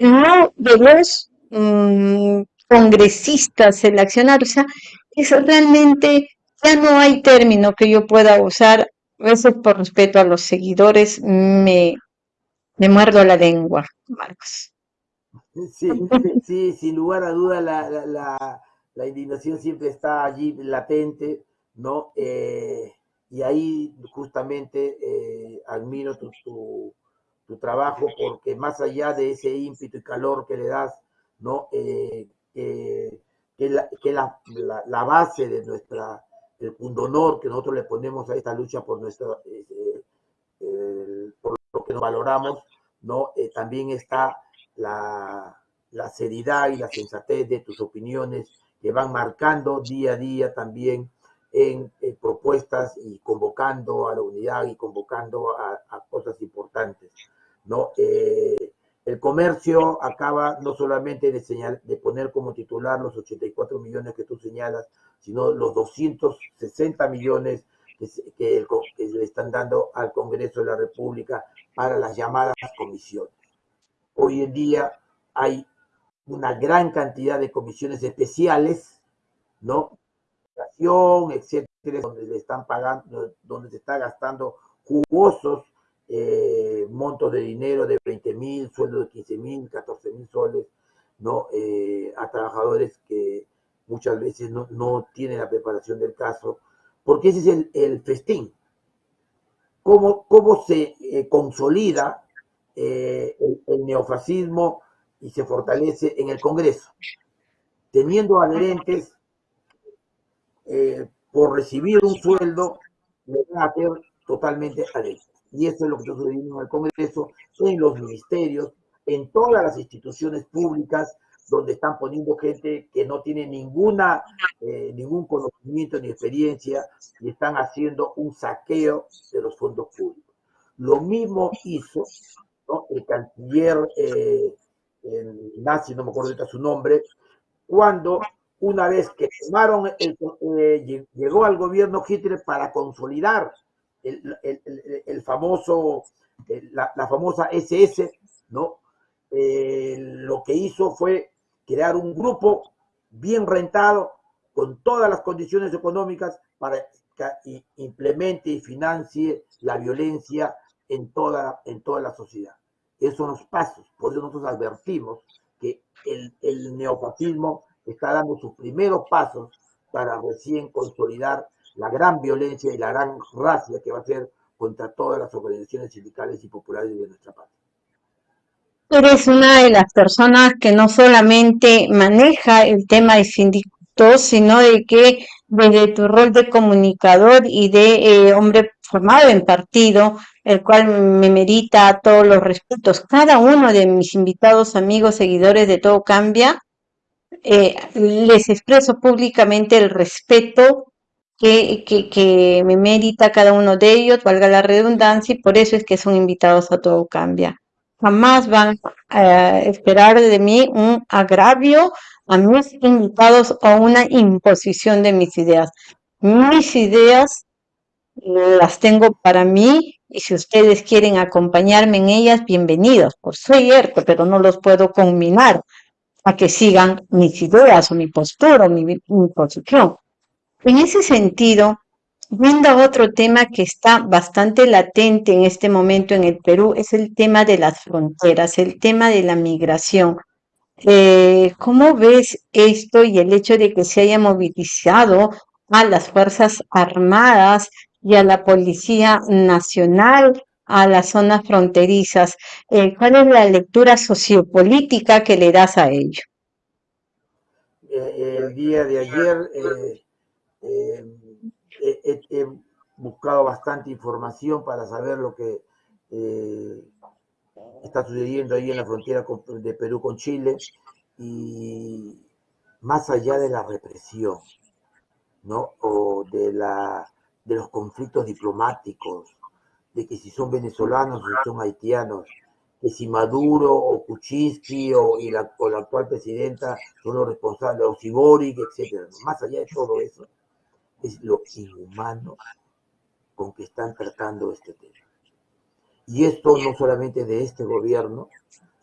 no de los mm, congresistas sea, es realmente, ya no hay término que yo pueda usar, a veces por respeto a los seguidores me, me muerdo la lengua, Marcos. Sí, sí, sin lugar a duda la, la, la, indignación siempre está allí latente, ¿no? Eh, y ahí justamente eh, admiro tu, tu, trabajo porque más allá de ese ímpetu y calor que le das, ¿no? Eh, que, la, que la, la, base de nuestra, el pundonor que nosotros le ponemos a esta lucha por nuestro, por lo que nos valoramos, ¿no? también está la, la seriedad y la sensatez de tus opiniones que van marcando día a día también en, propuestas y convocando a la unidad y convocando a, cosas importantes. ¿no? Eh, el comercio acaba no solamente de, señal, de poner como titular los 84 millones que tú señalas, sino los 260 millones que, que, que le están dando al Congreso de la República para las llamadas comisiones. Hoy en día hay una gran cantidad de comisiones especiales, ¿no? Etcétera, donde le están pagando, donde se está gastando jugosos eh, montos de dinero de 20 mil, sueldo de 15 mil, 14 mil soles, ¿no? Eh, a trabajadores que muchas veces no, no, tienen la preparación del caso, porque ese es el, festín. ¿Cómo, cómo se eh, consolida eh, el, neofascismo y se fortalece en el Congreso, teniendo adherentes eh, por recibir un sueldo, le van a ser totalmente adherentes. Y eso es lo que está sucediendo en el Congreso, en los ministerios, en todas las instituciones públicas, donde están poniendo gente que no tiene ninguna, eh, ningún conocimiento ni experiencia y están haciendo un saqueo de los fondos públicos. Lo mismo hizo el canciller eh, nazi, no me acuerdo ahorita su nombre, cuando una vez que tomaron, eh, llegó al gobierno Hitler para consolidar el, famoso, la, famosa SS, ¿no? Eh, lo que hizo fue crear un grupo bien rentado, con todas las condiciones económicas para que implemente y financie la violencia en toda, en toda la sociedad. Esos son los pasos. Por eso nosotros advertimos que el, el neofascismo está dando sus primeros pasos para recién consolidar la gran violencia y la gran racia que va a hacer contra todas las organizaciones sindicales y populares de nuestra patria. Eres una de las personas que no solamente maneja el tema de sindicatos, sino de que desde tu rol de comunicador y de eh, hombre formado en partido, el cual me merita todos los respetos. Cada uno de mis invitados, amigos, seguidores de Todo Cambia, eh, les expreso públicamente el respeto que, que, me merita cada uno de ellos, valga la redundancia, y por eso es que son invitados a Todo Cambia. Jamás van a esperar de mí un agravio a mis invitados o una imposición de mis ideas. Mis ideas las tengo para mí y si ustedes quieren acompañarme en ellas, bienvenidos. Por cierto, pero no los puedo combinar a que sigan mis ideas o mi postura o mi, posición. En ese sentido, viendo otro tema que está bastante latente en este momento en el Perú, es el tema de las fronteras, el tema de la migración. Eh, ¿Cómo ves esto y el hecho de que se haya movilizado a las Fuerzas Armadas y a la Policía Nacional, a las zonas fronterizas. Eh, ¿Cuál es la lectura sociopolítica que le das a ello? Eh, el día de ayer, eh, buscado bastante información para saber lo que eh, está sucediendo ahí en la frontera de Perú con Chile y más allá de la represión, ¿no? O de, la, de los conflictos diplomáticos, de que si son venezolanos o si son haitianos, que si Maduro o Kuczynski o, y la, o la actual presidenta son los responsables, o si Boric, etc. Más allá de todo eso, es lo inhumano con que están tratando este tema. Y esto no solamente de este gobierno,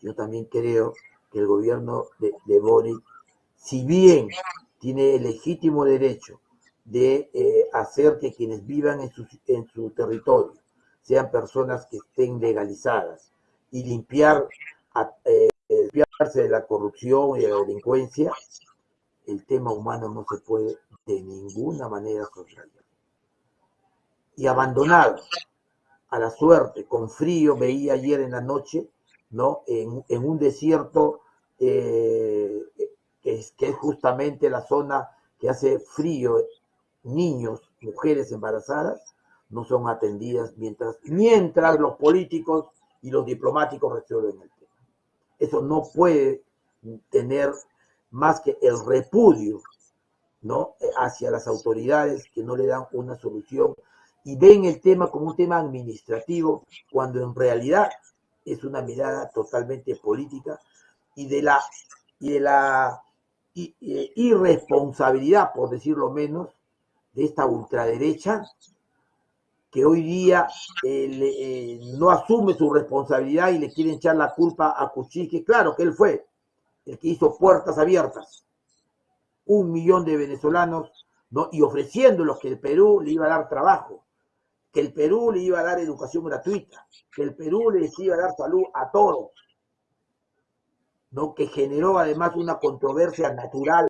yo también creo que el gobierno de, de Boric, si bien tiene el legítimo derecho de eh, hacer que quienes vivan en su, en su territorio sean personas que estén legalizadas y limpiar, eh, limpiarse de la corrupción y de la delincuencia, el tema humano no se puede de ninguna manera soslayar. Y abandonado a la suerte, con frío, veía ayer en la noche, ¿no? En, un desierto eh, que es justamente la zona que hace frío, niños, mujeres embarazadas, no son atendidas mientras, mientras los políticos y los diplomáticos resuelven el tema. Eso no puede tener más que el repudio ¿no? hacia las autoridades que no le dan una solución y ven el tema como un tema administrativo cuando en realidad es una mirada totalmente política y de la, y de la irresponsabilidad, por decirlo menos, de esta ultraderecha que hoy día eh, eh, no asume su responsabilidad y le quieren echar la culpa a Kuczynski. Claro que él fue el que hizo puertas abiertas, un millón de venezolanos, ¿no? y ofreciéndolos que el Perú le iba a dar trabajo, que el Perú le iba a dar educación gratuita, que el Perú les iba a dar salud a todos, ¿no? que generó además una controversia natural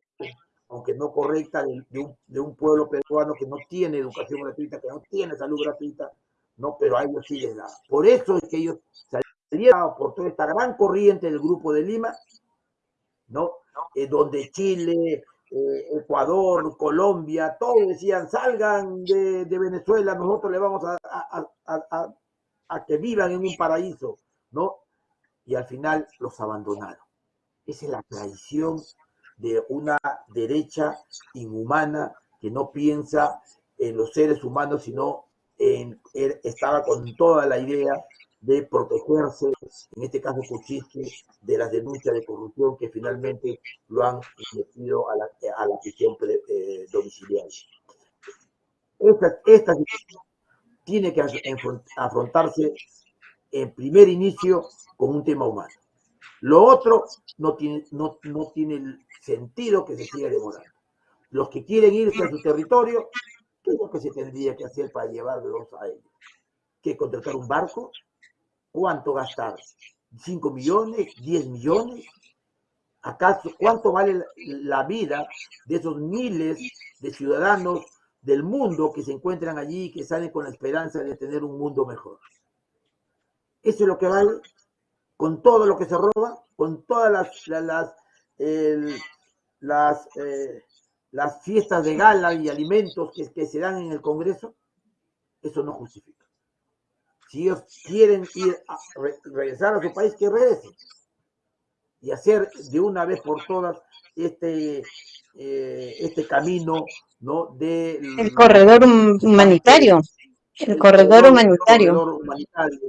aunque no correcta, de, un, de, un, pueblo peruano que no tiene educación gratuita, que no tiene salud gratuita, no, pero a ellos sí les da. Por eso es que ellos salieron por toda esta gran corriente del Grupo de Lima, ¿no? Eh, donde Chile, eh, Ecuador, Colombia, todos decían, salgan de, de Venezuela, nosotros le vamos a, a, a, a que vivan en un paraíso, ¿no? Y al final los abandonaron. Esa es la traición de una derecha inhumana que no piensa en los seres humanos, sino en, él estaba con toda la idea de protegerse, en este caso de las denuncias de corrupción que finalmente lo han metido a la, a la prisión eh, domiciliaria. Esta, esta situación tiene que afrontarse en primer inicio con un tema humano. Lo otro no tiene, no, no tiene sentido que se siga demorando. Los que quieren irse a su territorio, ¿qué es lo que se tendría que hacer para llevarlos a ellos? ¿Que contratar un barco? ¿Cuánto gastar? ¿5 millones? ¿10 millones? ¿Acaso cuánto vale la vida de esos miles de ciudadanos del mundo que se encuentran allí y que salen con la esperanza de tener un mundo mejor? Eso es lo que vale con todo lo que se roba, con todas las, las, el, las, eh, las fiestas de gala y alimentos que, que, se dan en el Congreso, eso no justifica. Si ellos quieren ir a re, regresar a su país, que regresen. Y hacer de una vez por todas este, eh, este camino ¿no? de... El corredor humanitario. El corredor humanitario. El corredor humanitario,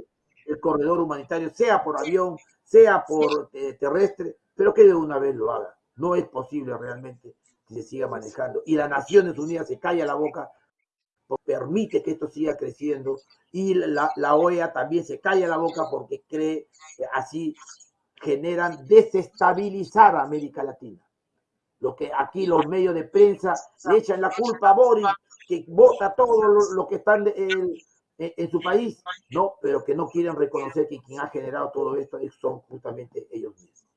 el corredor humanitario sea por avión, sea por eh, terrestre, pero que de una vez lo haga. No es posible realmente que se siga manejando. Y las Naciones Unidas se calla la boca, permite que esto siga creciendo. Y la, OEA también se calla la boca porque cree que así generan desestabilizar a América Latina. Lo que aquí los medios de prensa le echan la culpa a Boris, que vota todo lo, lo que están en, en, su país, no, pero que no quieren reconocer que quien ha generado todo esto son justamente ellos mismos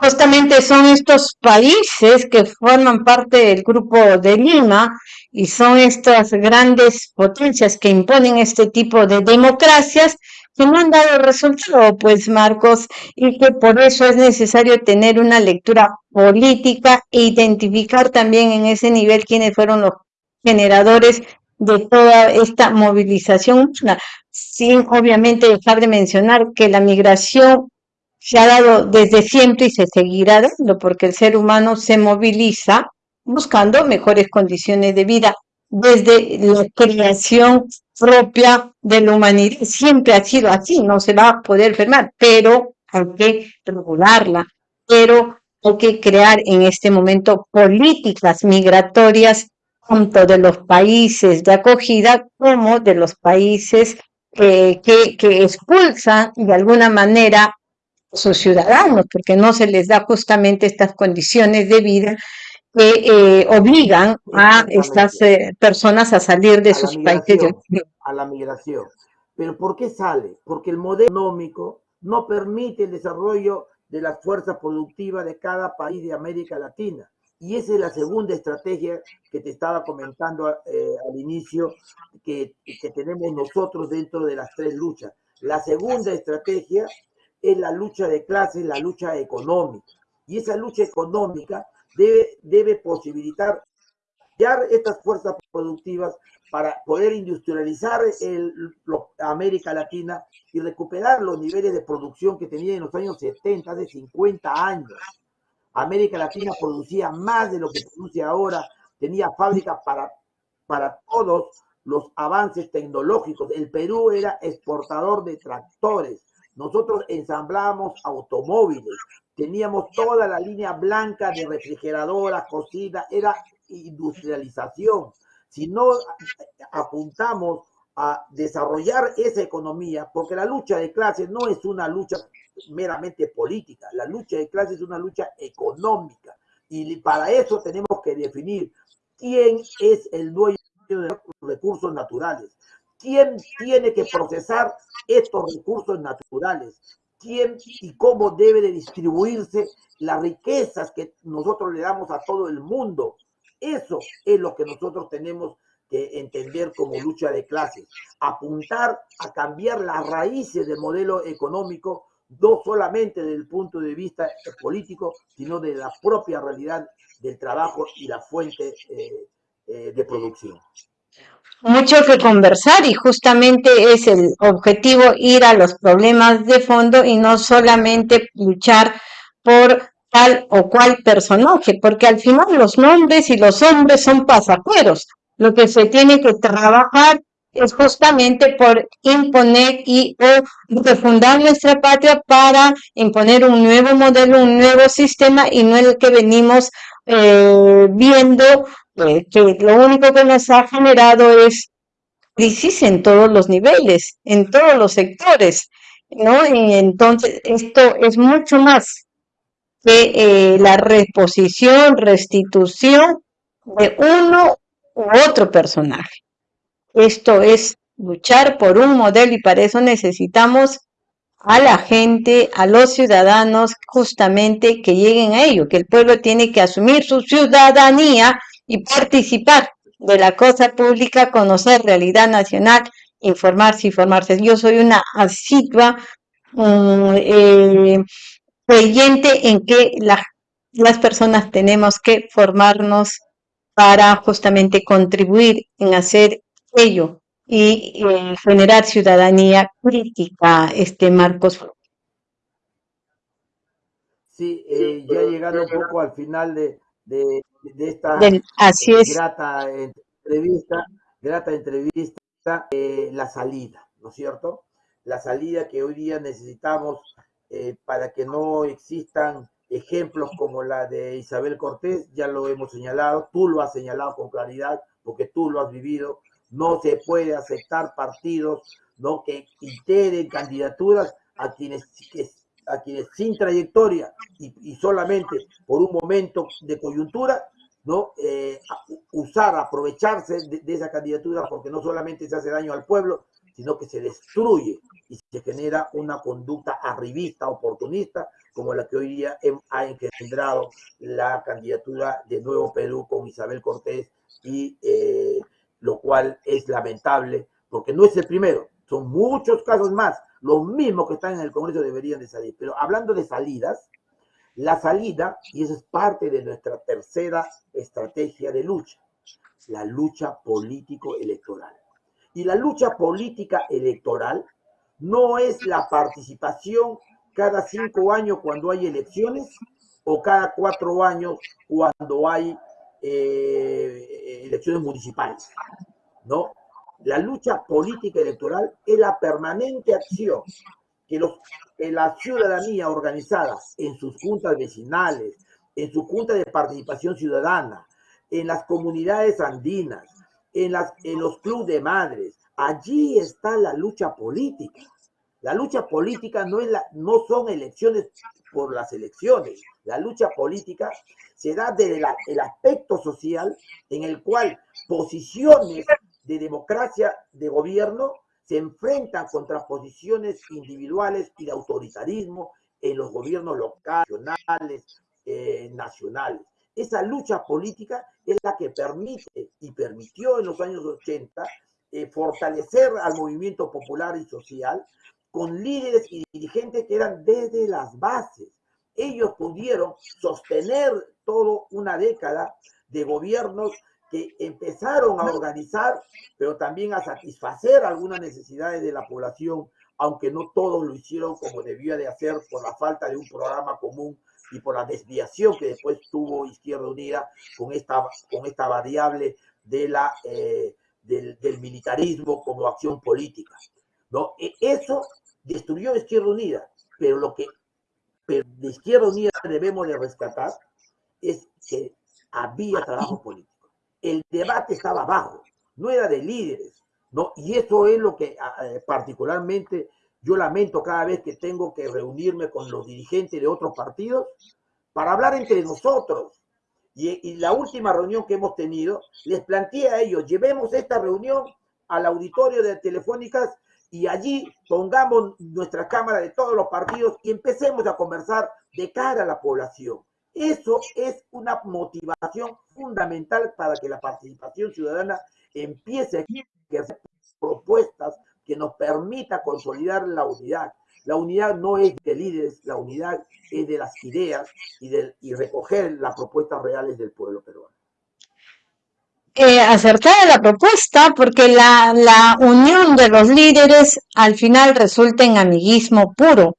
justamente son estos países que forman parte del grupo de Lima y son estas grandes potencias que imponen este tipo de democracias que no han dado resultado, pues Marcos, y que por eso es necesario tener una lectura política e identificar también en ese nivel quiénes fueron los generadores de toda esta movilización. Sin obviamente dejar de mencionar que la migración se ha dado desde siempre y se seguirá dando porque el ser humano se moviliza buscando mejores condiciones de vida desde la creación propia de la humanidad. Siempre ha sido así, no se va a poder fermar, pero hay que regularla, pero hay que crear en este momento políticas migratorias tanto de los países de acogida como de los países eh, que, que expulsan de alguna manera sus ciudadanos, porque no se les da justamente estas condiciones de vida que eh, obligan a estas eh, personas a salir de sus países. A la migración. Pero ¿por qué sale? Porque el modelo económico no permite el desarrollo de las fuerzas productivas de cada país de América Latina. Y esa es la segunda estrategia que te estaba comentando eh, al inicio, que, que tenemos nosotros dentro de las tres luchas. La segunda estrategia es la lucha de clases, la lucha económica. Y esa lucha económica debe, debe posibilitar estas fuerzas productivas para poder industrializar el, América Latina y recuperar los niveles de producción que tenía en los años 70, de 50 años. América Latina producía más de lo que produce ahora, tenía fábricas para, para todos los avances tecnológicos. El Perú era exportador de tractores. Nosotros ensamblábamos automóviles, teníamos toda la línea blanca de refrigeradoras, cocina, era industrialización. Si no apuntamos a desarrollar esa economía, porque la lucha de clases no es una lucha meramente política, la lucha de clases es una lucha económica. Y para eso tenemos que definir quién es el dueño de los recursos naturales, quién tiene que procesar estos recursos naturales, quién y cómo debe de distribuirse las riquezas que nosotros le damos a todo el mundo. Eso es lo que nosotros tenemos que entender como lucha de clases. Apuntar a cambiar las raíces del modelo económico, no solamente desde el punto de vista político, sino de la propia realidad del trabajo y la fuente eh, eh, de producción mucho que conversar y justamente es el objetivo ir a los problemas de fondo y no solamente luchar por tal o cual personaje, porque al final los nombres y los hombres son pasajeros. Lo que se tiene que trabajar es justamente por imponer y o refundar nuestra patria para imponer un nuevo modelo, un nuevo sistema y no el que venimos eh, viendo que lo único que nos ha generado es crisis en todos los niveles, en todos los sectores, ¿no? Y entonces esto es mucho más que eh, la reposición, restitución de uno u otro personaje. Esto es luchar por un modelo y para eso necesitamos a la gente, a los ciudadanos, justamente que lleguen a ello, que el pueblo tiene que asumir su ciudadanía y participar de la cosa pública, conocer realidad nacional, informarse y formarse. Yo soy una asidua eh, creyente en que las personas tenemos que formarnos para justamente contribuir en hacer ello y eh, generar ciudadanía crítica, este Marcos. Sí, eh, ya llegando un poco al final de, esta así eh, es. grata entrevista, grata entrevista, eh, la salida, ¿no es cierto? La salida que hoy día necesitamos eh, para que no existan ejemplos como la de Isabel Cortés, ya lo hemos señalado, tú lo has señalado con claridad, porque tú lo has vivido, no se puede aceptar partidos ¿no? que integren candidaturas a quienes a quienes sin trayectoria y, solamente por un momento de coyuntura, ¿no? Eh, usar, aprovecharse de, esa candidatura porque no solamente se hace daño al pueblo, sino que se destruye y se genera una conducta arribista, oportunista, como la que hoy día ha engendrado la candidatura de Nuevo Perú con Isabel Cortés, y eh, lo cual es lamentable, porque no es el primero, son muchos casos más los mismos que están en el Congreso deberían de salir. Pero hablando de salidas, la salida, y eso es parte de nuestra tercera estrategia de lucha, la lucha político-electoral. Y la lucha política electoral no es la participación cada cinco años cuando hay elecciones o cada cuatro años cuando hay eh, elecciones municipales. ¿no? La lucha política electoral es la permanente acción que, los, que la ciudadanía organizada en sus juntas vecinales, en su junta de participación ciudadana, en las comunidades andinas, en, las, en los clubes de madres, allí está la lucha política. La lucha política no, es la, no son elecciones por las elecciones. La lucha política se da desde el aspecto social en el cual posiciones de democracia de gobierno se enfrentan contra posiciones individuales y de autoritarismo en los gobiernos locales, eh, nacionales. Esa lucha política es la que permite y permitió en los años 80 eh, fortalecer al movimiento popular y social con líderes y dirigentes que eran desde las bases. Ellos pudieron sostener toda una década de gobiernos que empezaron a organizar, pero también a satisfacer algunas necesidades de la población, aunque no todos lo hicieron como debía de hacer por la falta de un programa común y por la desviación que después tuvo Izquierda Unida con esta, con esta variable de la, eh, del, militarismo como acción política. ¿no? E, eso destruyó Izquierda Unida, pero lo que de Izquierda Unida debemos de rescatar es que había trabajo político el debate estaba abajo, no era de líderes, ¿no? Y eso es lo que particularmente yo lamento cada vez que tengo que reunirme con los dirigentes de otros partidos para hablar entre nosotros. Y, la última reunión que hemos tenido, les planteé a ellos, llevemos esta reunión al auditorio de Telefónicas y allí pongamos nuestra cámara de todos los partidos y empecemos a conversar de cara a la población. Eso es una motivación fundamental para que la participación ciudadana empiece a hacer propuestas que nos permita consolidar la unidad. La unidad no es de líderes, la unidad es de las ideas y, de, y recoger las propuestas reales del pueblo peruano. Eh, acertada la propuesta porque la, la unión de los líderes al final resulta en amiguismo puro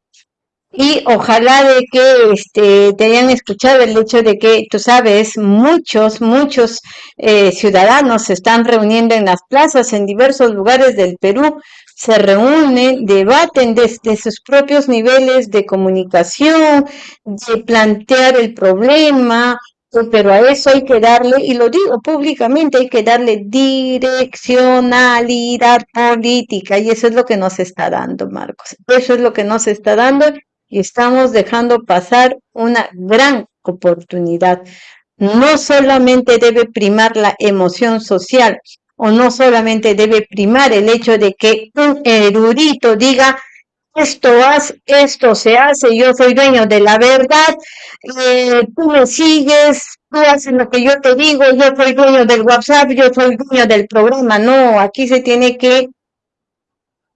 y ojalá de que este, te hayan escuchado el hecho de que, tú sabes, muchos, muchos eh, ciudadanos se están reuniendo en las plazas en diversos lugares del Perú, se reúnen, debaten desde sus propios niveles de comunicación, de plantear el problema, pero a eso hay que darle, y lo digo públicamente, hay que darle direccionalidad política, y eso es lo que nos está dando, Marcos. Eso es lo que nos está dando, y estamos dejando pasar una gran oportunidad. No solamente debe primar la emoción social o no solamente debe primar el hecho de que un erudito diga esto hace, esto se hace, yo soy dueño de la verdad, eh, tú me sigues, tú haces lo que yo te digo, yo soy dueño del WhatsApp, yo soy dueño del programa. No, aquí se tiene que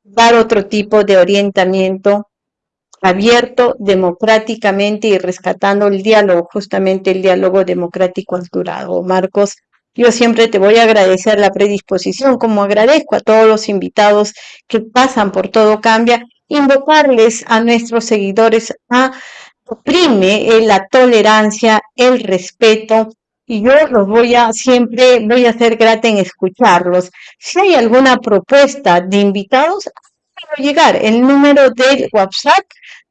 dar otro tipo de orientamiento abierto democráticamente y rescatando el diálogo, justamente el diálogo democrático durado. Marcos, yo siempre te voy a agradecer la predisposición, como agradezco a todos los invitados que pasan por Todo Cambia, invocarles a nuestros seguidores a oprime la tolerancia, el respeto, y yo los voy a siempre voy a ser grata en escucharlos. Si hay alguna propuesta de invitados, llegar. El número del WhatsApp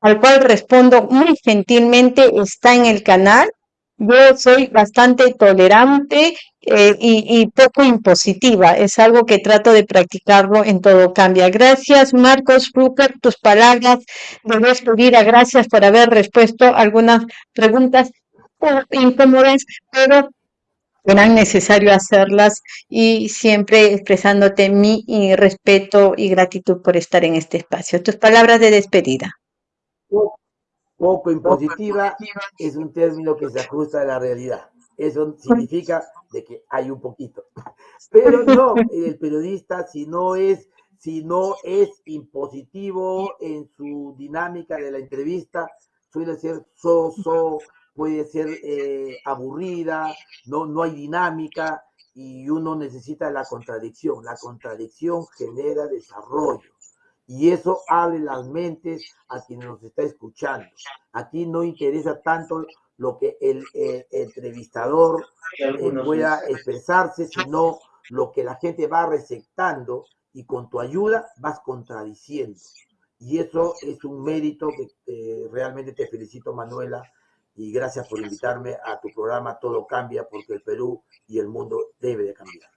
al cual respondo muy gentilmente está en el canal. Yo soy bastante tolerante eh, y, poco impositiva. Es algo que trato de practicarlo en todo cambia. Gracias, Marcos Rupert. Tus palabras de despedida. Gracias por haber respuesto algunas preguntas incómodas, pero eran necesario hacerlas y siempre expresándote mi respeto y gratitud por estar en este espacio. Tus palabras de despedida. Poco, impositiva es un término que se ajusta a la realidad. Eso significa de que hay un poquito. Pero no, el periodista si no es si no es impositivo en su dinámica de la entrevista, suele ser soso, puede ser eh, aburrida, no, no hay dinámica, y uno necesita la contradicción. La contradicción genera desarrollo. Y eso abre las mentes a quienes nos está escuchando. Aquí no interesa tanto lo que el entrevistador eh, pueda expresarse, sino lo que la gente va receptando y con tu ayuda vas contradiciendo. Y eso es un mérito que eh, realmente te felicito, Manuela, y gracias por invitarme a tu programa Todo Cambia, porque el Perú y el mundo debe de cambiar.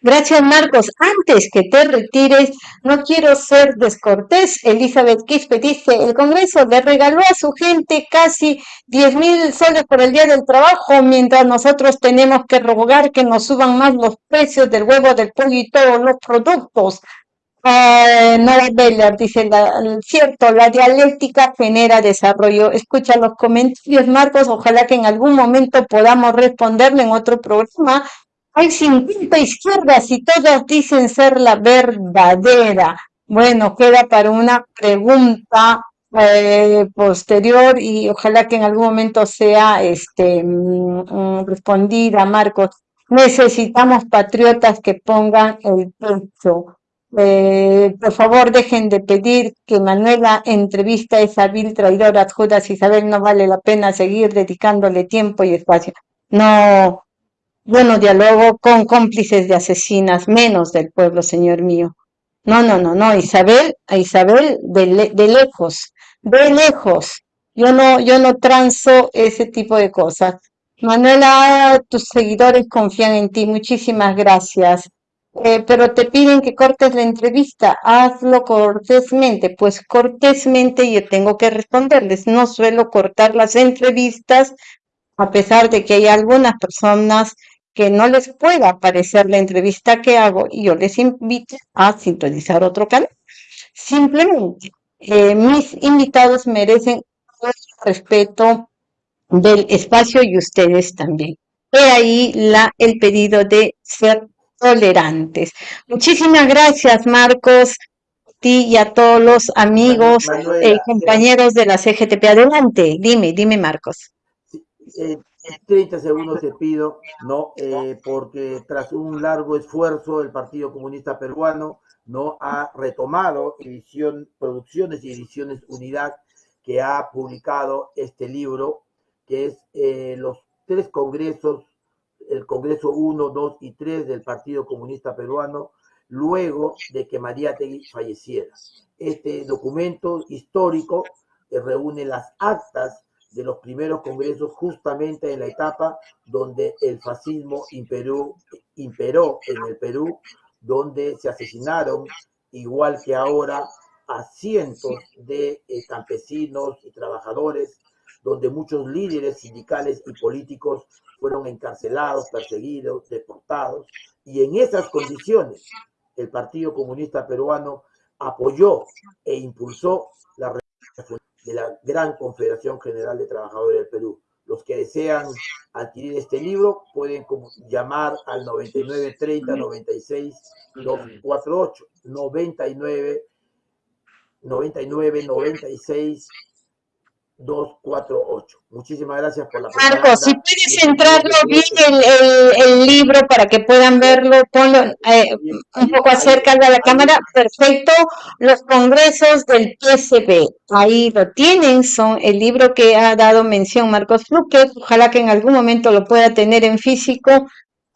Gracias, Marcos. Antes que te retires, no quiero ser descortés. Elizabeth Quispe dice, el Congreso le regaló a su gente casi 10 mil soles por el Día del Trabajo, mientras nosotros tenemos que rogar que nos suban más los precios del huevo, del pollo y todos los productos. Eh, Nora Beller dice, cierto, la dialéctica genera desarrollo. Escucha los comentarios, Marcos, ojalá que en algún momento podamos responderle en otro programa hay 50 izquierdas y todas dicen ser la verdadera. Bueno, queda para una pregunta eh, posterior y ojalá que en algún momento sea este, mm, mm, respondida, Marcos. Necesitamos patriotas que pongan el pecho. Eh, por favor, dejen de pedir que Manuela entrevista a esa vil traidora Judas Isabel. No vale la pena seguir dedicándole tiempo y espacio. No, bueno, dialogo con cómplices de asesinas, menos del pueblo, señor mío. No, no, no, no, Isabel, a Isabel de, lejos, de lejos. Yo no, yo no transo ese tipo de cosas. Manuela, tus seguidores confían en ti, muchísimas gracias. Eh, pero te piden que cortes la entrevista, hazlo cortésmente, pues cortésmente yo tengo que responderles. No suelo cortar las entrevistas, a pesar de que hay algunas personas que no les pueda aparecer la entrevista que hago y yo les invito a sintonizar otro canal. Simplemente, eh, mis invitados merecen el respeto del espacio y ustedes también. He ahí la, el pedido de ser tolerantes. Muchísimas gracias, Marcos, a ti y a todos los amigos y eh, compañeros de la CGTP. Adelante, dime, dime, Marcos. Eh, 30 segundos te pido, ¿no? Eh, porque tras un largo esfuerzo el Partido Comunista Peruano no ha retomado edición, producciones y ediciones Unidad que ha publicado este libro, que es eh, los tres congresos, el Congreso 1, 2 y 3 del Partido Comunista Peruano, luego de que María Tegui falleciera. Este documento histórico reúne las actas de los primeros congresos justamente en la etapa donde el fascismo imperó, imperó en el Perú, donde se asesinaron, igual que ahora, a cientos de eh, campesinos y trabajadores, donde muchos líderes sindicales y políticos fueron encarcelados, perseguidos, deportados, y en esas condiciones el Partido Comunista Peruano apoyó e impulsó la de la Gran Confederación General de Trabajadores del Perú. Los que desean adquirir este libro pueden llamar al 9930 96 248 99 99 96 248. Muchísimas gracias por la Marcos, si puedes entrarlo bien el, el, libro para que puedan verlo, ponlo eh, un poco acerca de la cámara. Perfecto. Los congresos del PSB, ahí lo tienen, son el libro que ha dado mención Marcos Fluque. Ojalá que en algún momento lo pueda tener en físico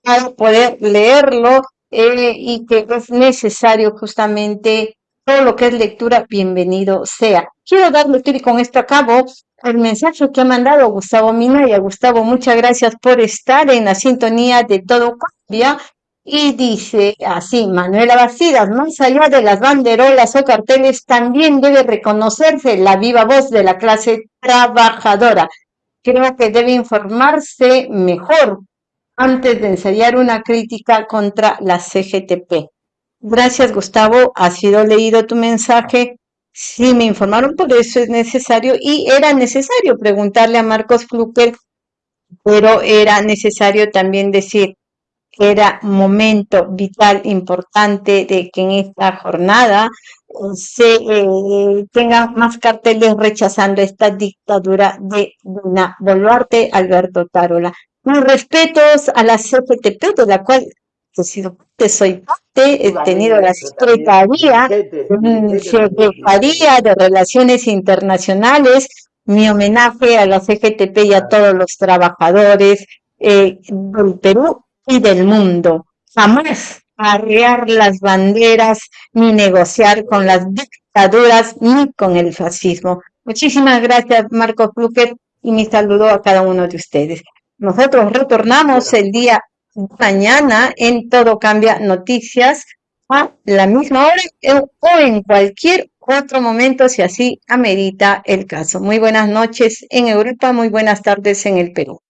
para poder leerlo eh, y que es necesario justamente todo lo que es lectura, bienvenido sea. Quiero dar lectura y con esto acabo el mensaje que ha mandado Gustavo Minaya. Gustavo, muchas gracias por estar en la sintonía de Todo Cambia. Y dice así, Manuela Bastidas, más allá de las banderolas o carteles, también debe reconocerse la viva voz de la clase trabajadora. Creo que debe informarse mejor antes de ensayar una crítica contra la CGTP. Gracias, Gustavo. Ha sido leído tu mensaje. Sí, me informaron, por eso es necesario y era necesario preguntarle a Marcos Fluker, pero era necesario también decir era momento vital, importante de que en esta jornada se eh, tengan más carteles rechazando esta dictadura de Dina Boluarte, Alberto Tarola. Mis respetos a la CFTP, de la cual parte, soy parte, he tenido la Secretaría, Secretaría de Relaciones Internacionales, mi homenaje a la CGTP y a todos los trabajadores eh, del Perú y del mundo. Jamás arrear las banderas ni negociar con las dictaduras ni con el fascismo. Muchísimas gracias, Marco Pluquet, y mi saludo a cada uno de ustedes. Nosotros retornamos el día mañana en Todo Cambia Noticias a la misma hora o en cualquier otro momento si así amerita el caso. Muy buenas noches en Europa, muy buenas tardes en el Perú.